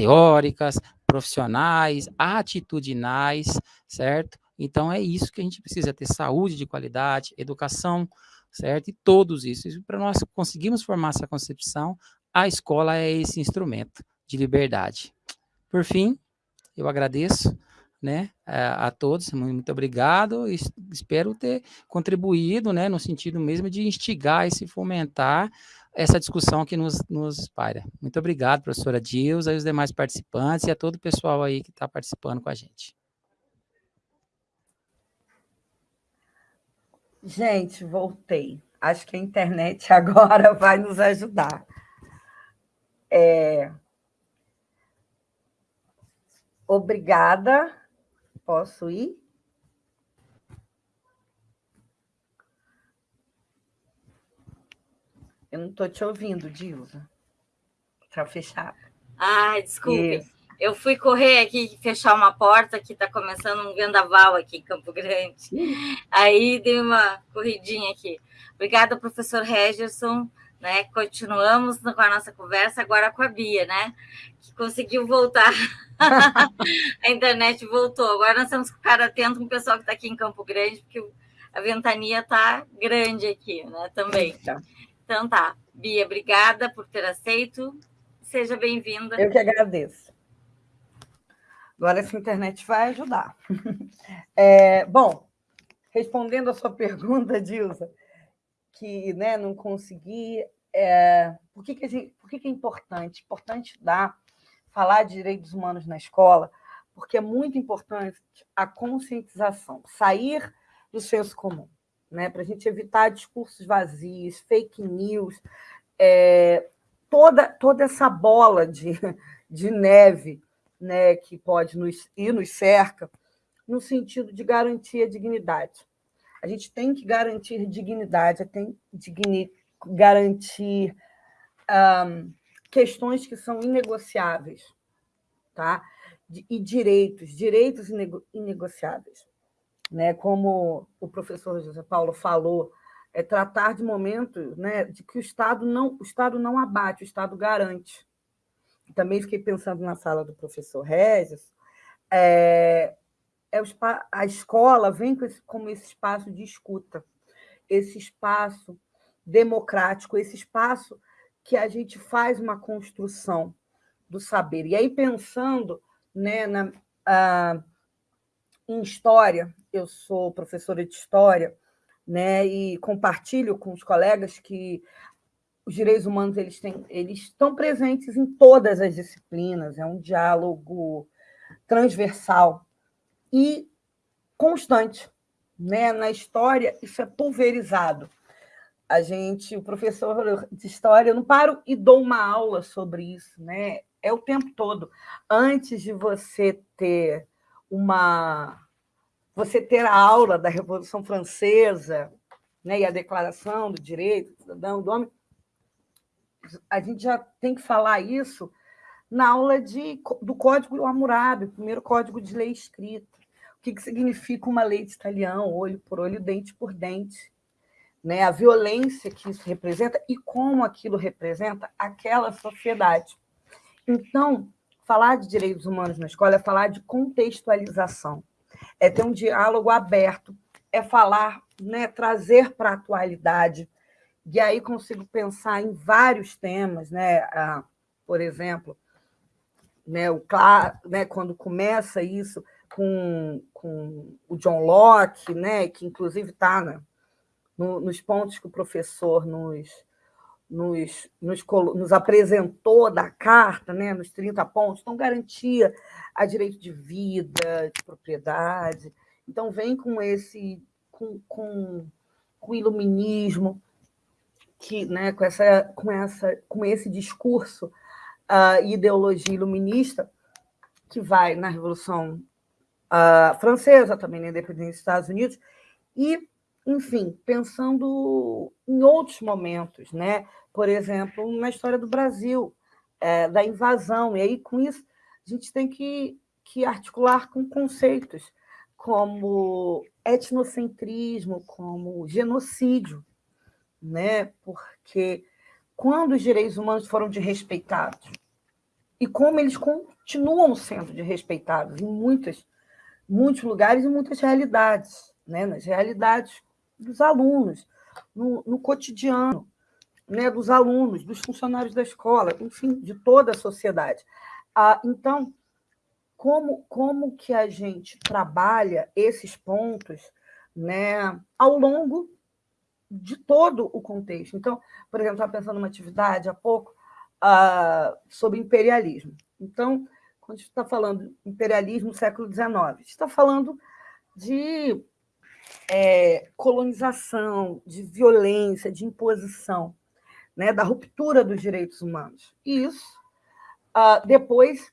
[SPEAKER 4] teóricas, profissionais, atitudinais, certo? Então é isso que a gente precisa ter saúde de qualidade, educação, certo? E todos isso. E para nós conseguirmos formar essa concepção, a escola é esse instrumento de liberdade. Por fim, eu agradeço né, a, a todos, muito obrigado, espero ter contribuído, né, no sentido mesmo de instigar e se fomentar essa discussão que nos, nos espalha. Muito obrigado, professora Dilza, e os demais participantes, e a todo o pessoal aí que está participando com a gente.
[SPEAKER 3] Gente, voltei. Acho que a internet agora vai nos ajudar. É... Obrigada. Posso ir? Eu não estou te ouvindo, Dilza. Está fechado.
[SPEAKER 2] Ai, desculpe. Isso. Eu fui correr aqui, fechar uma porta, que está começando um vendaval aqui em Campo Grande. Aí dei uma corridinha aqui. Obrigada, professor Regerson. Né? Continuamos com a nossa conversa agora com a Bia, né? Que conseguiu voltar. a internet voltou. Agora nós temos que ficar atento com o pessoal que está aqui em Campo Grande, porque a ventania está grande aqui, né? Também. Eita. Então tá. Bia, obrigada por ter aceito. Seja bem-vinda.
[SPEAKER 3] Eu que agradeço. Agora essa internet vai ajudar. É, bom, respondendo a sua pergunta, Dilsa, que né, não consegui. É, por que, que, por que, que é importante? Importante dar, falar de direitos humanos na escola, porque é muito importante a conscientização, sair do senso comum né, para a gente evitar discursos vazios, fake news, é, toda, toda essa bola de, de neve né, que pode nos, e nos cerca, no sentido de garantir a dignidade. A gente tem que garantir dignidade, tem que garantir um, questões que são inegociáveis, tá? e direitos, direitos inegociáveis. Né? Como o professor José Paulo falou, é tratar de momentos né, de que o Estado não, o Estado não abate, o Estado garante. Também fiquei pensando na sala do professor Regis, é, é a escola vem com esse, como esse espaço de escuta, esse espaço democrático, esse espaço que a gente faz uma construção do saber. E aí, pensando né, na, a, em história, eu sou professora de história, né, e compartilho com os colegas que os direitos humanos eles, têm, eles estão presentes em todas as disciplinas, é um diálogo transversal e constante. Né? Na história, isso é pulverizado. A gente, o professor de história, eu não paro e dou uma aula sobre isso, né? É o tempo todo. Antes de você ter uma você ter a aula da Revolução Francesa, né, e a Declaração do Direito do Cidadão do Homem, a gente já tem que falar isso na aula de, do Código Hammurabi, o primeiro código de lei escrito. O que, que significa uma lei de estalião, olho por olho, dente por dente. Né? A violência que isso representa e como aquilo representa aquela sociedade. Então, falar de direitos humanos na escola é falar de contextualização, é ter um diálogo aberto, é falar, né, trazer para a atualidade. E aí consigo pensar em vários temas, né? Ah, por exemplo, né, o, né, quando começa isso, com, com o John Locke, né, que inclusive está né, no, nos pontos que o professor nos, nos, nos, nos, apresentou da carta, né, nos 30 pontos, então garantia a direito de vida, de propriedade. Então, vem com esse com, com, com o iluminismo, que, né, com, essa, com, essa, com esse discurso, uh, ideologia iluminista, que vai na Revolução uh, francesa, também na independência dos Estados Unidos, e, enfim, pensando em outros momentos, né? Por exemplo, na história do Brasil, é, da invasão, e aí, com isso, a gente tem que, que articular com conceitos como etnocentrismo, como genocídio, né? porque quando os direitos humanos foram desrespeitados, e como eles continuam sendo desrespeitados em muitas muitos lugares e muitas realidades, né? nas realidades dos alunos, no, no cotidiano né? dos alunos, dos funcionários da escola, enfim, de toda a sociedade. Ah, então, como, como que a gente trabalha esses pontos né, ao longo de todo o contexto? Então, por exemplo, estava pensando numa atividade há pouco ah, sobre imperialismo. Então, quando a gente está falando imperialismo século XIX, está falando de é, colonização, de violência, de imposição, né, da ruptura dos direitos humanos. E isso, uh, depois,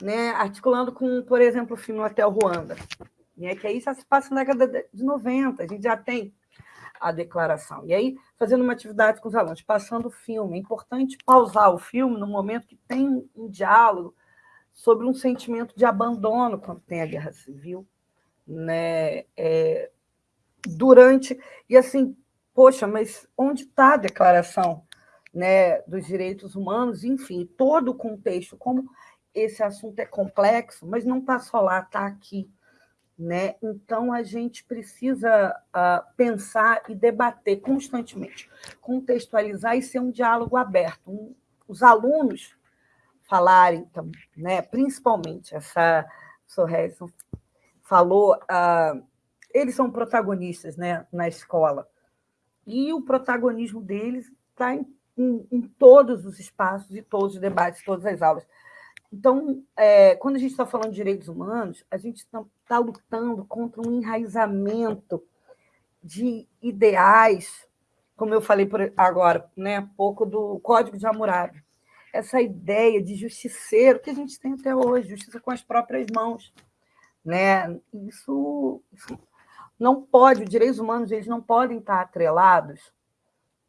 [SPEAKER 3] né, articulando com, por exemplo, o filme Hotel Ruanda, né, que aí já se passa na década de 90, a gente já tem a declaração. E aí, fazendo uma atividade com os alunos, passando o filme. É importante pausar o filme no momento que tem um diálogo sobre um sentimento de abandono quando tem a guerra civil, né? É, durante e assim, poxa, mas onde está a declaração, né, dos direitos humanos? Enfim, todo o contexto, como esse assunto é complexo, mas não está só lá, está aqui. Né? Então, a gente precisa uh, pensar e debater constantemente, contextualizar e ser um diálogo aberto. Um, os alunos falarem, né, principalmente, essa Sorrelson falou, uh, eles são protagonistas né, na escola, e o protagonismo deles está em, em, em, todos os espaços e todos os debates, todas as aulas. Então, é, quando a gente está falando de direitos humanos, a gente está tá lutando contra um enraizamento de ideais, como eu falei por agora, né, pouco do Código de Hammurabi, essa ideia de justiceiro que a gente tem até hoje, justiça com as próprias mãos. Né? Isso, isso não pode, os direitos humanos eles não podem estar atrelados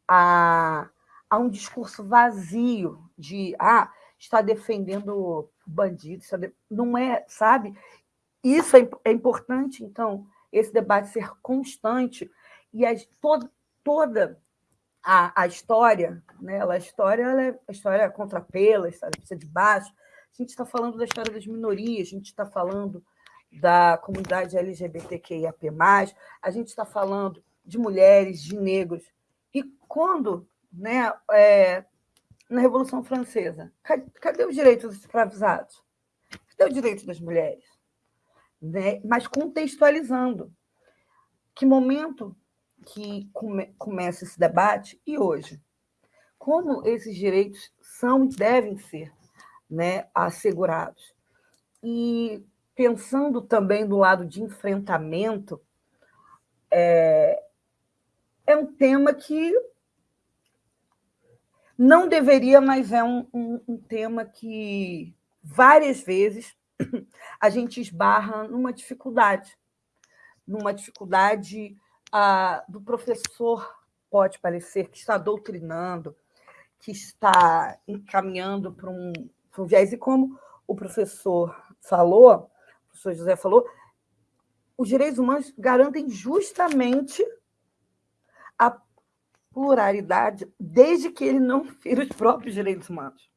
[SPEAKER 3] a, a um discurso vazio de ah, está defendendo bandidos, não é, sabe? Isso é, é importante, então, esse debate ser constante e a, toda, a, a história, né? a história ela é a história é contra pela, a história precisa de baixo. A gente está falando da história das minorias, a gente está falando da comunidade LGBTQIAP+, a gente está falando de mulheres, de negros. E quando, né, é, na Revolução Francesa, cadê, os direitos dos escravizados? Cadê os direitos das mulheres? Né? Mas contextualizando. Que momento que come, começa esse debate e hoje? Como esses direitos são e devem ser né, assegurados? E pensando também do lado de enfrentamento, é, é um tema que não deveria, mas é um, um, um tema que várias vezes a gente esbarra numa dificuldade, numa dificuldade ah, do professor, pode parecer, que está doutrinando, que está encaminhando para um, para um viés, e como o professor falou, professor José falou, os direitos humanos garantem justamente a pluralidade, desde que ele não fira os próprios direitos humanos.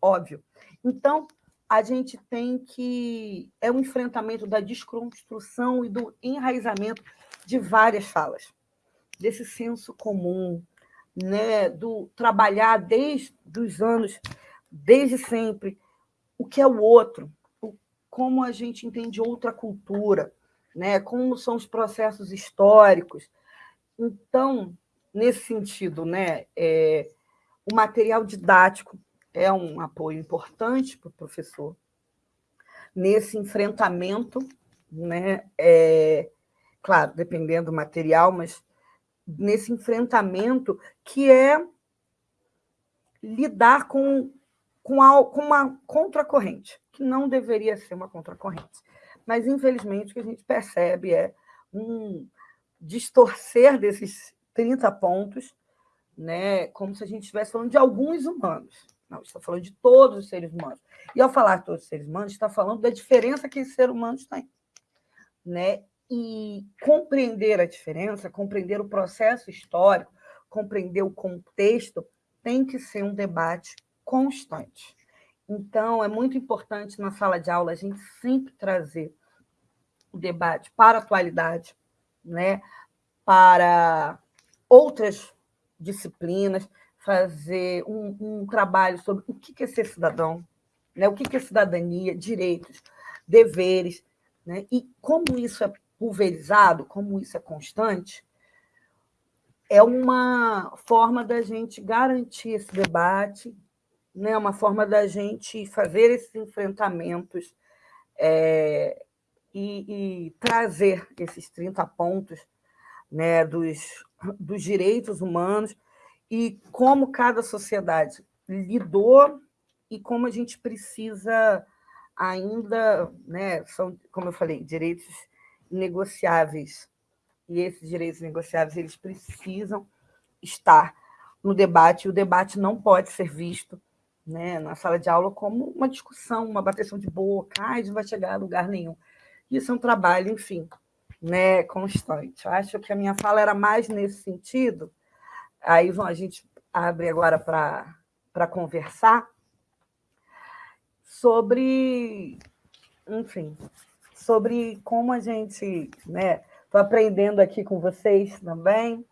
[SPEAKER 3] Óbvio. Então, a gente tem que. É um enfrentamento da desconstrução e do enraizamento de várias falas, desse senso comum, né, do trabalhar desde os anos, desde sempre, o que é o outro, como a gente entende outra cultura, né? como são os processos históricos. Então, nesse sentido, né, é, o material didático é um apoio importante para o professor nesse enfrentamento, né, é, claro, dependendo do material, mas nesse enfrentamento que é lidar com, com, a, com uma contracorrente que não deveria ser uma contracorrente. Mas, infelizmente, o que a gente percebe é um distorcer desses 30 pontos, né, como se a gente estivesse falando de alguns humanos. Não, está falando de todos os seres humanos. E ao falar de todos os seres humanos, está falando da diferença que esses seres humanos têm. Né? E compreender a diferença, compreender o processo histórico, compreender o contexto, tem que ser um debate constante. Então, é muito importante na sala de aula a gente sempre trazer o debate para a atualidade, né? para outras disciplinas, fazer um, um trabalho sobre o que é ser cidadão, né? o que é cidadania, direitos, deveres, né? e como isso é pulverizado, como isso é constante, é uma forma da gente garantir esse debate né, uma forma da gente fazer esses enfrentamentos é, e, e, trazer esses 30 pontos né, dos, dos direitos humanos e como cada sociedade lidou e como a gente precisa ainda, né, são, como eu falei, direitos negociáveis. E esses direitos negociáveis eles precisam estar no debate, e o debate não pode ser visto né, na sala de aula como uma discussão, uma bateção de boca, ai, não vai chegar a lugar nenhum. Isso é um trabalho, enfim, né, constante. Acho que a minha fala era mais nesse sentido. Aí a gente abre agora para conversar sobre, enfim, sobre como a gente, né, estou aprendendo aqui com vocês também,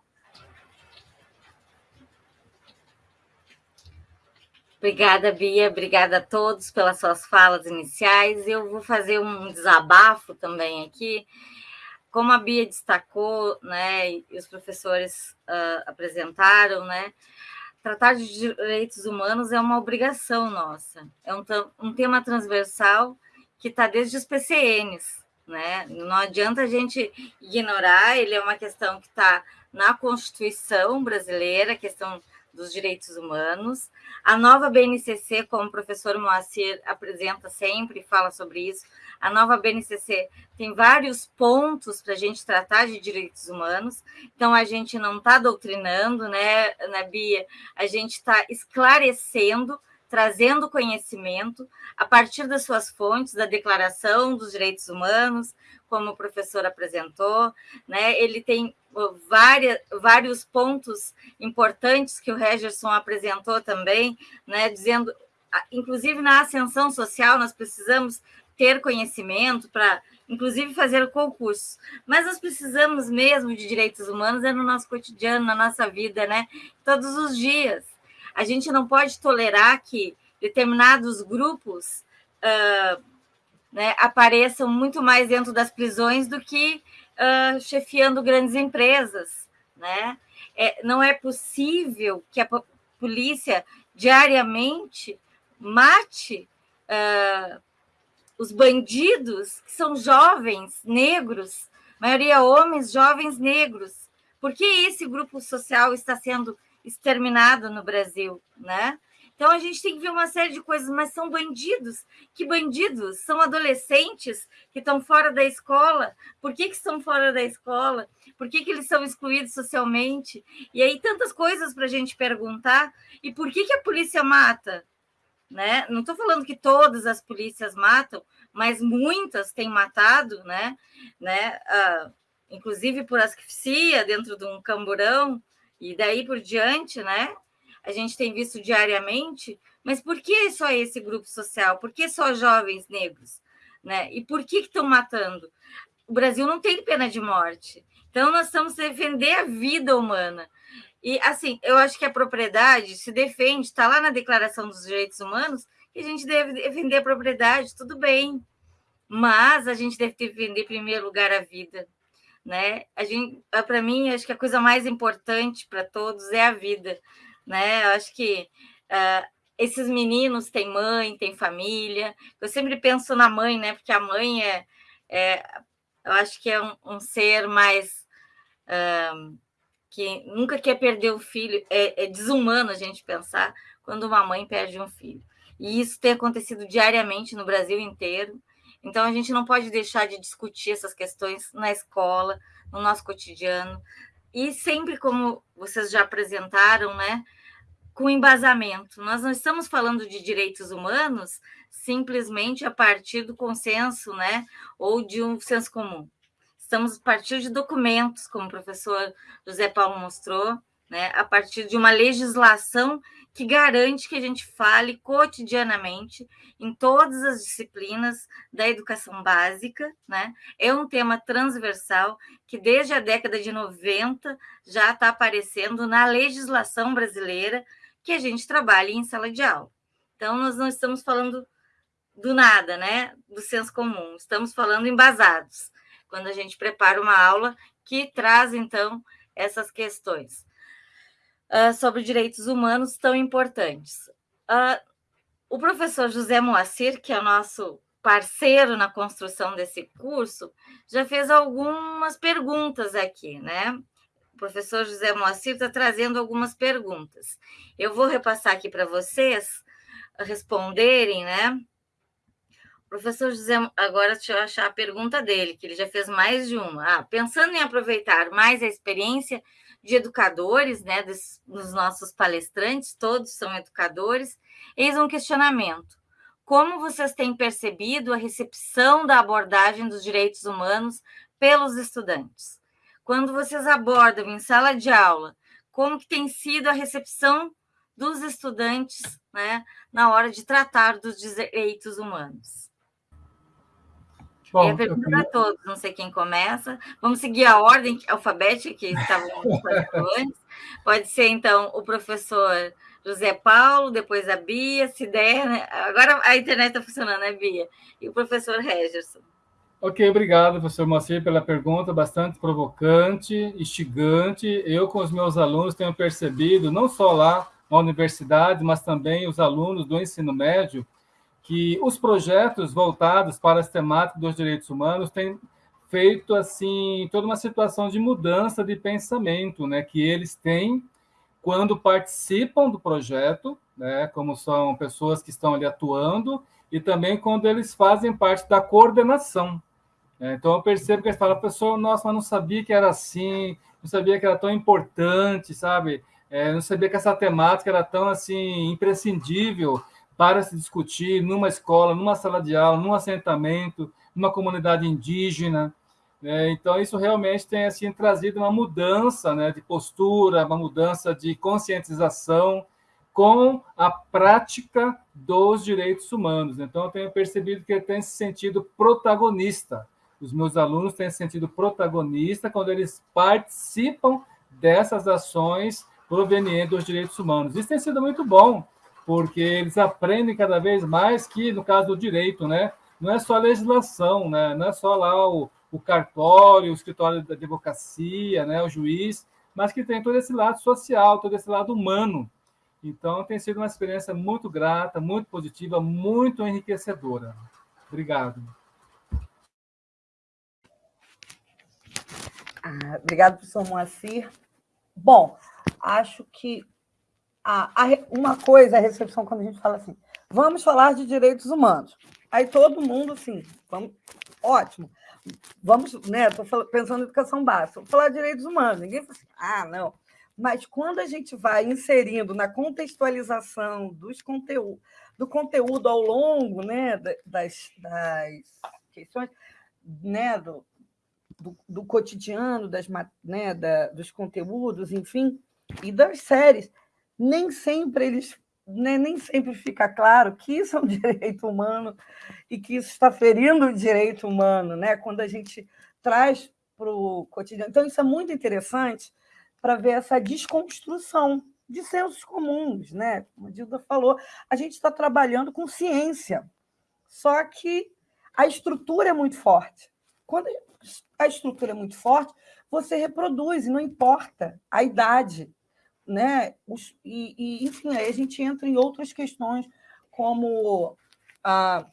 [SPEAKER 2] Obrigada, Bia. Obrigada a todos pelas suas falas iniciais. Eu vou fazer um desabafo também aqui. Como a Bia destacou, né, e os professores uh, apresentaram, né, tratar de direitos humanos é uma obrigação nossa. É um, um tema transversal que está desde os PCNs, né? Não adianta a gente ignorar, ele é uma questão que está na Constituição brasileira, questão dos direitos humanos. A nova BNCC, como o professor Moacir apresenta sempre, fala sobre isso, a nova BNCC tem vários pontos para a gente tratar de direitos humanos, então a gente não está doutrinando, né, Ana Bia? A gente está esclarecendo, trazendo conhecimento a partir das suas fontes, da Declaração dos Direitos Humanos, como o professor apresentou, né? Ele tem várias, vários pontos importantes que o Regerson apresentou também, né? Dizendo, inclusive na ascensão social, nós precisamos ter conhecimento para, inclusive, fazer concursos. Mas nós precisamos mesmo de direitos humanos é no nosso cotidiano, na nossa vida, né? Todos os dias. A gente não pode tolerar que determinados grupos uh, né, apareçam muito mais dentro das prisões do que uh, chefiando grandes empresas. Né? É, não é possível que a polícia diariamente mate uh, os bandidos, que são jovens negros, maioria homens, jovens negros. Por que esse grupo social está sendo exterminado no Brasil? Né? Então a gente tem que ver uma série de coisas, mas são bandidos. Que bandidos? São adolescentes que estão fora da escola. Por que, que estão fora da escola? Por que, que eles são excluídos socialmente? E aí tantas coisas para a gente perguntar. E por que, que a polícia mata? Né? Não estou falando que todas as polícias matam, mas muitas têm matado, né? né? Ah, inclusive por asfixia dentro de um camburão, e daí por diante, né? A gente tem visto diariamente, mas por que só esse grupo social? Por que só jovens negros? Né? E por que estão matando? O Brasil não tem pena de morte. Então, nós estamos defender a vida humana. E, assim, eu acho que a propriedade se defende, está lá na Declaração dos Direitos Humanos, que a gente deve defender a propriedade, tudo bem. Mas a gente deve defender, em primeiro lugar, a vida. Né? Para mim, acho que a coisa mais importante para todos é a vida né? Eu acho que uh, esses meninos têm mãe, têm família. Eu sempre penso na mãe, né? Porque a mãe é, é eu acho que é um, um ser mais uh, que nunca quer perder o filho. É, é desumano a gente pensar quando uma mãe perde um filho. E isso tem acontecido diariamente no Brasil inteiro. Então, a gente não pode deixar de discutir essas questões na escola, no nosso cotidiano. E sempre, como vocês já apresentaram, né, com embasamento. Nós não estamos falando de direitos humanos simplesmente a partir do consenso, né, ou de um senso comum. Estamos a partir de documentos, como o professor José Paulo mostrou, né, a partir de uma legislação que garante que a gente fale cotidianamente em todas as disciplinas da educação básica, né? É um tema transversal que desde a década de 90 já está aparecendo na legislação brasileira que a gente trabalhe em sala de aula. Então, nós não estamos falando do nada, né? Do senso comum, estamos falando embasados, quando a gente prepara uma aula que traz, então, essas questões uh, sobre direitos humanos tão importantes. Uh, o professor José Moacir, que é o nosso parceiro na construção desse curso, já fez algumas perguntas aqui, né? Professor José Moacir está trazendo algumas perguntas. Eu vou repassar aqui para vocês responderem, né? Professor José, agora deixa eu achar a pergunta dele, que ele já fez mais de uma. Ah, pensando em aproveitar mais a experiência de educadores, né, dos, dos nossos palestrantes, todos são educadores, eis um questionamento. Como vocês têm percebido a recepção da abordagem dos direitos humanos pelos estudantes? Quando vocês abordam em sala de aula como que tem sido a recepção dos estudantes né, na hora de tratar dos direitos humanos. Bom, e a pergunta para todos, não sei quem começa. Vamos seguir a ordem alfabética que estávamos antes. Pode ser, então, o professor José Paulo, depois a Bia, se der. Né? Agora a internet está funcionando, né, Bia? E o professor Regerson.
[SPEAKER 5] Ok, obrigado, professor Moacir, pela pergunta bastante provocante, instigante. Eu, com os meus alunos, tenho percebido, não só lá na universidade, mas também os alunos do ensino médio, que os projetos voltados para as temáticas dos direitos humanos têm feito assim toda uma situação de mudança de pensamento, né, que eles têm quando participam do projeto, né, como são pessoas que estão ali atuando, e também quando eles fazem parte da coordenação. Né. Então, eu percebo que eles falam, pessoa, nossa, mas não sabia que era assim, não sabia que era tão importante, sabe? É, não sabia que essa temática era tão assim imprescindível para se discutir numa escola, numa sala de aula, num assentamento, numa comunidade indígena. Né? Então, isso realmente tem assim, trazido uma mudança né, de postura, uma mudança de conscientização com a prática dos direitos humanos. Então, eu tenho percebido que ele tem se sentido protagonista. Os meus alunos têm se sentido protagonista quando eles participam dessas ações provenientes dos direitos humanos. Isso tem sido muito bom, porque eles aprendem cada vez mais que, no caso do direito, né, não é só a legislação, né, não é só lá o, o cartório, o escritório da advocacia, né, o juiz, mas que tem todo esse lado social, todo esse lado humano. Então, tem sido uma experiência muito grata, muito positiva, muito enriquecedora. Obrigado.
[SPEAKER 3] Ah, obrigado, professor Moacir. Bom, acho que a, a, uma coisa é a recepção quando a gente fala assim, vamos falar de direitos humanos. Aí todo mundo, assim, vamos, ótimo, vamos, né? Estou pensando em educação básica, vou falar de direitos humanos. Ninguém fala assim, ah, não. Mas quando a gente vai inserindo na contextualização dos conteúdo, do conteúdo ao longo né, das, das questões, né, do, do, do cotidiano, das, né, da, dos conteúdos, enfim, e das séries, nem sempre eles né, nem sempre fica claro que isso é um direito humano e que isso está ferindo o direito humano, né? quando a gente traz para o cotidiano. Então, isso é muito interessante para ver essa desconstrução de sensos comuns. Né? Como a Dilda falou, a gente está trabalhando com ciência, só que a estrutura é muito forte. Quando a estrutura é muito forte, você reproduz, e não importa a idade, né? Os, e, e, enfim, aí a gente entra em outras questões, como a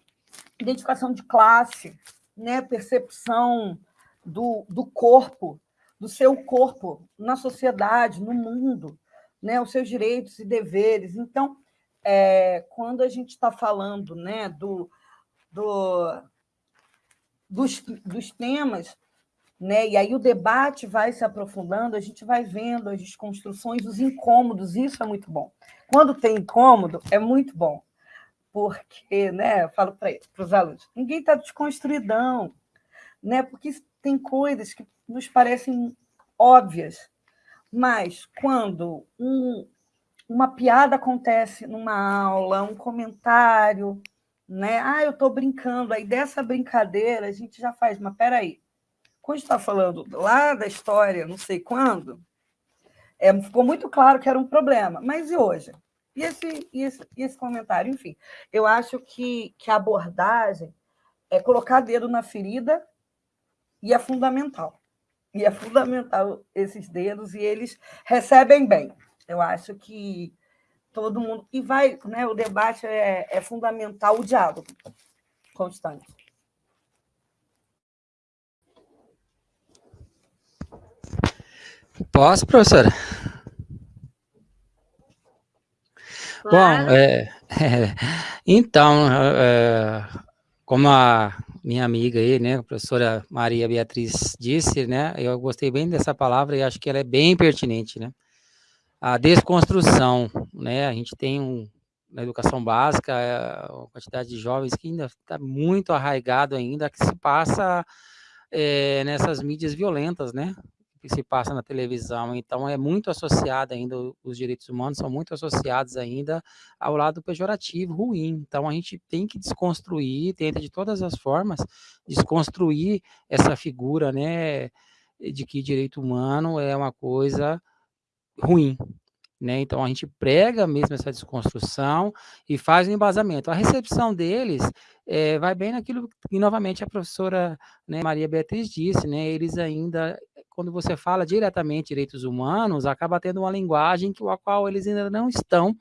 [SPEAKER 3] identificação de classe, né? percepção do, do corpo, do seu corpo na sociedade, no mundo, né? os seus direitos e deveres. Então, é, quando a gente está falando né, do, do, dos, dos temas né? E aí o debate vai se aprofundando, a gente vai vendo as desconstruções, os incômodos, isso é muito bom. Quando tem incômodo, é muito bom, porque, né, eu falo para os alunos, ninguém está desconstruidão, né? porque tem coisas que nos parecem óbvias, mas quando um, uma piada acontece numa aula, um comentário, né? Ah, eu estou brincando, aí dessa brincadeira a gente já faz, mas peraí, quando está falando lá da história, não sei quando, é, ficou muito claro que era um problema. Mas e hoje? E esse, e esse, e esse comentário? Enfim, eu acho que, que a abordagem é colocar dedo na ferida e é fundamental. E é fundamental esses dedos, e eles recebem bem. Eu acho que todo mundo. E vai, né? O debate é, é fundamental, o diálogo constante.
[SPEAKER 4] Posso, professora? Claro. Bom, é, é, então, é, como a minha amiga aí, né, a professora Maria Beatriz disse, né, eu gostei bem dessa palavra e acho que ela é bem pertinente, né, a desconstrução, né, a gente tem um, na educação básica, é, uma quantidade de jovens que ainda está muito arraigado ainda, que se passa é, nessas mídias violentas, né, que se passa na televisão. Então, é muito associado ainda, os direitos humanos são muito associados ainda ao lado pejorativo, ruim. Então, a gente tem que desconstruir, tenta de todas as formas, desconstruir essa figura, né, de que direito humano é uma coisa ruim. Né? Então, a gente prega mesmo essa desconstrução e faz um embasamento. A recepção deles é, vai bem naquilo que, novamente, a professora né, Maria Beatriz disse, né? eles ainda quando você fala diretamente direitos humanos, acaba tendo uma linguagem que a qual eles ainda não estão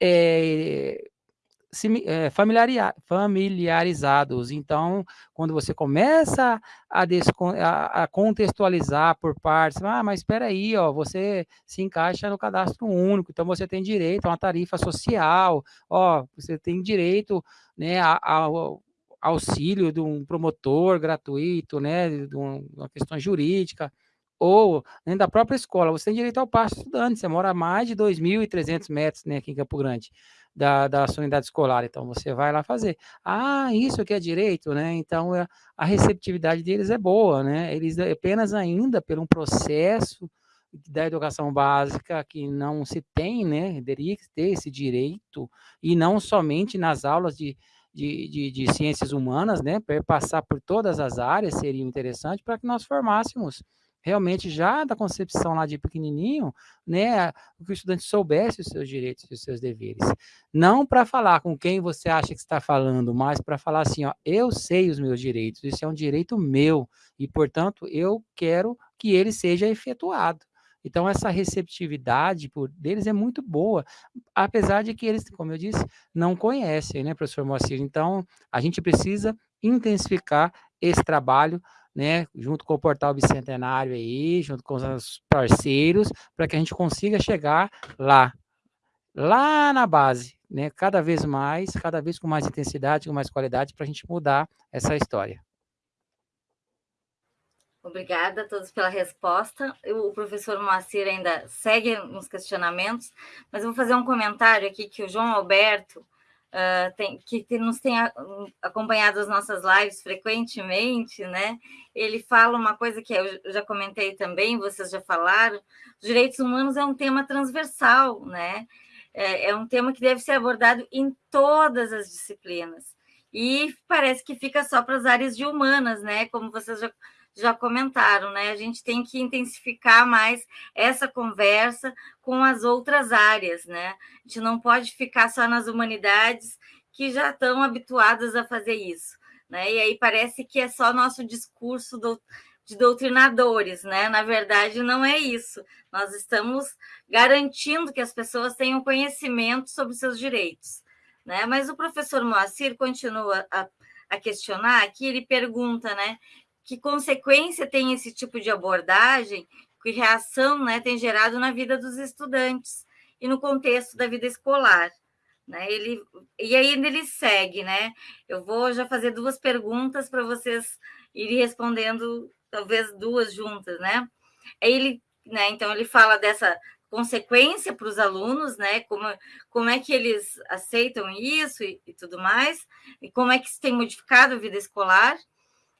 [SPEAKER 4] é, familiarizados. Então, quando você começa a, a, a, contextualizar por partes, ah, mas espera aí, ó, você se encaixa no cadastro único, então você tem direito a uma tarifa social, ó, você tem direito né, ao auxílio de um promotor gratuito, né, de uma questão jurídica, ou dentro da própria escola, você tem direito ao passo estudante, você mora a mais de 2.300 metros né, aqui em Campo Grande da, da sua unidade escolar, então você vai lá fazer. Ah, isso que é direito, né? Então é, a receptividade deles é boa, né? Eles apenas ainda por um processo da educação básica que não se tem, né? Deveria ter esse direito, e não somente nas aulas de, de, de, de ciências humanas, né? Passar por todas as áreas seria interessante para que nós formássemos realmente já da concepção lá de pequenininho, né, que o estudante soubesse os seus direitos e os seus deveres. Não para falar com quem você acha que está falando, mas para falar assim, ó, eu sei os meus direitos, isso é um direito meu e, portanto, eu quero que ele seja efetuado. Então, essa receptividade por deles é muito boa, apesar de que eles, como eu disse, não conhecem, né, professor Moacir? Então, a gente precisa intensificar esse trabalho né, junto com o Portal Bicentenário aí, junto com os parceiros, para que a gente consiga chegar lá, lá na base, né, cada vez mais, cada vez com mais intensidade, com mais qualidade, para a gente mudar essa história.
[SPEAKER 2] Obrigada a todos pela resposta. O professor Moacir ainda segue nos questionamentos, mas eu vou fazer um comentário aqui que o João Alberto uh, tem, que nos tem acompanhado as nossas lives frequentemente, né? Ele fala uma coisa que eu já comentei também, vocês já falaram: os direitos humanos é um tema transversal, né? É, é um tema que deve ser abordado em todas as disciplinas. E parece que fica só para as áreas de humanas, né? Como vocês já já comentaram, né? A gente tem que intensificar mais essa conversa com as outras áreas, né? A gente não pode ficar só nas humanidades que já estão habituadas a fazer isso, né? E aí parece que é só nosso discurso do, de doutrinadores, né? Na verdade, não é isso. Nós estamos garantindo que as pessoas tenham conhecimento sobre seus direitos, né? Mas o professor Moacir continua a, a questionar aqui, ele pergunta, né? Que consequência tem esse tipo de abordagem, que reação né, tem gerado na vida dos estudantes e no contexto da vida escolar. Né? Ele, e aí ele segue, né? Eu vou já fazer duas perguntas para vocês irem respondendo, talvez duas juntas, né? Ele, né? Então ele fala dessa consequência para os alunos, né? Como, como é que eles aceitam isso e, e tudo mais, e como é que isso tem modificado a vida escolar.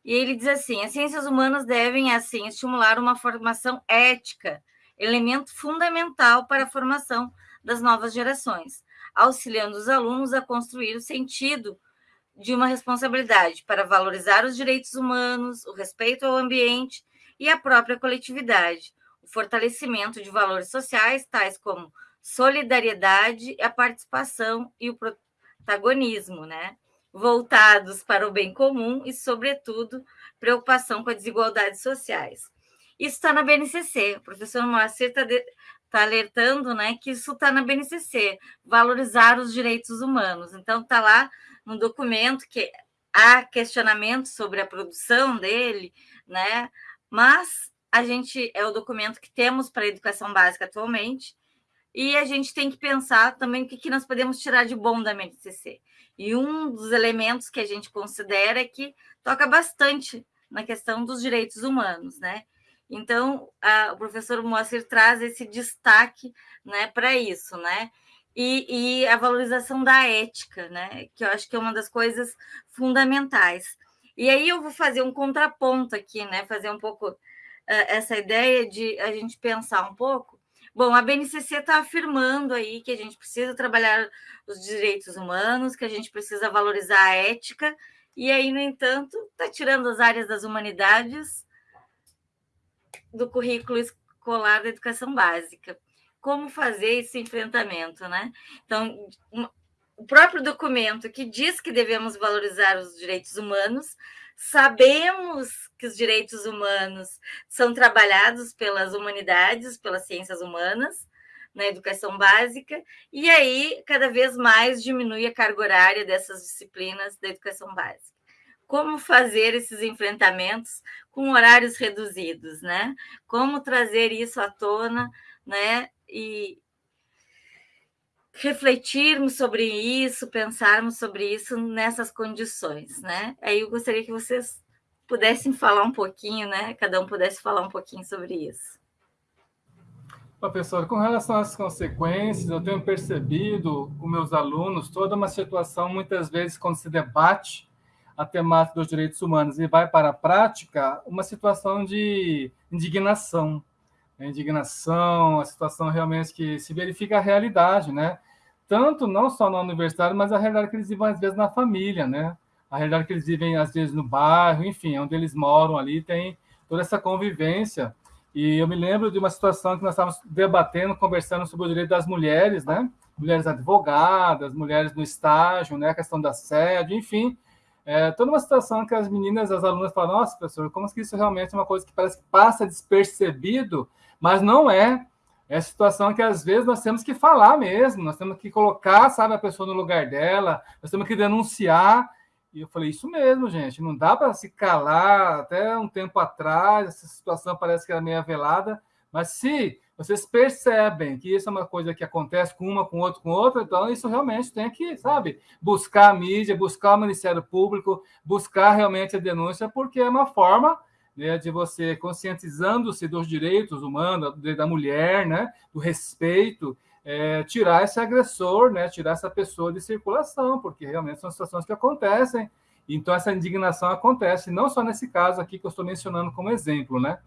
[SPEAKER 2] E ele diz assim: as ciências humanas devem, assim, estimular uma formação ética, elemento fundamental para a formação das novas gerações, auxiliando os alunos a construir o sentido de uma responsabilidade para valorizar os direitos humanos, o respeito ao ambiente e a própria coletividade, o fortalecimento de valores sociais, tais como solidariedade, a participação e o protagonismo, né? Voltados para o bem comum e, sobretudo, preocupação com as desigualdades sociais. Isso está na BNCC. O professor Moacir está tá alertando né, que isso está na BNCC, valorizar os direitos humanos. Então, está lá no documento que há questionamento sobre a produção dele, né? mas a gente é o documento que temos para a educação básica atualmente, e a gente tem que pensar também o que, que nós podemos tirar de bom da BNCC. E um dos elementos que a gente considera é que toca bastante na questão dos direitos humanos, né? Então, a, o professor Moacir traz esse destaque né, para isso, né? E, e, a valorização da ética, né? Que eu acho que é uma das coisas fundamentais. E aí eu vou fazer um contraponto aqui, né? Fazer um pouco uh, essa ideia de a gente pensar um pouco Bom, a BNCC está afirmando aí que a gente precisa trabalhar os direitos humanos, que a gente precisa valorizar a ética, e aí, no entanto, está tirando as áreas das humanidades do currículo escolar da educação básica. Como fazer esse enfrentamento, né? Então, o próprio documento que diz que devemos valorizar os direitos humanos Sabemos que os direitos humanos são trabalhados pelas humanidades, pelas ciências humanas, na educação básica, e aí cada vez mais diminui a carga horária dessas disciplinas da educação básica. Como fazer esses enfrentamentos com horários reduzidos, né? Como trazer isso à tona, né? E refletirmos sobre isso, pensarmos sobre isso nessas condições, né? Aí eu gostaria que vocês pudessem falar um pouquinho, né? Cada um pudesse falar um pouquinho sobre isso.
[SPEAKER 5] Professor, com relação às consequências, eu tenho percebido com meus alunos toda uma situação, muitas vezes, quando se debate a temática dos direitos humanos e vai para a prática, uma situação de indignação. A indignação, a situação realmente que se verifica a realidade, né? Tanto não só na universidade, mas a realidade que eles vivem, às vezes, na família, né? A realidade que eles vivem, às vezes, no bairro, enfim, onde eles moram ali, tem toda essa convivência e eu me lembro de uma situação que nós estávamos debatendo, conversando sobre o direito das mulheres, né? Mulheres advogadas, mulheres no estágio, né? A questão da sede, enfim. É, toda uma situação que as meninas, as alunas falam, nossa, professor, como que isso realmente é uma coisa que parece que passa despercebido, mas não é. É situação que às vezes nós temos que falar mesmo, nós temos que colocar, sabe, a pessoa no lugar dela, nós temos que denunciar, e eu falei, isso mesmo, gente, não dá para se calar. Até um tempo atrás, essa situação parece que era meio velada, mas se vocês percebem que isso é uma coisa que acontece com uma, com outra, com outra, então isso realmente tem que, sabe, buscar a mídia, buscar o Ministério Público, buscar realmente a denúncia, porque é uma forma né, de você conscientizando-se dos direitos humanos, da mulher, né, do respeito, é, tirar esse agressor, né, tirar essa pessoa de circulação, porque realmente são situações que acontecem. Então, essa indignação acontece, não só nesse caso aqui que eu estou mencionando como exemplo, né?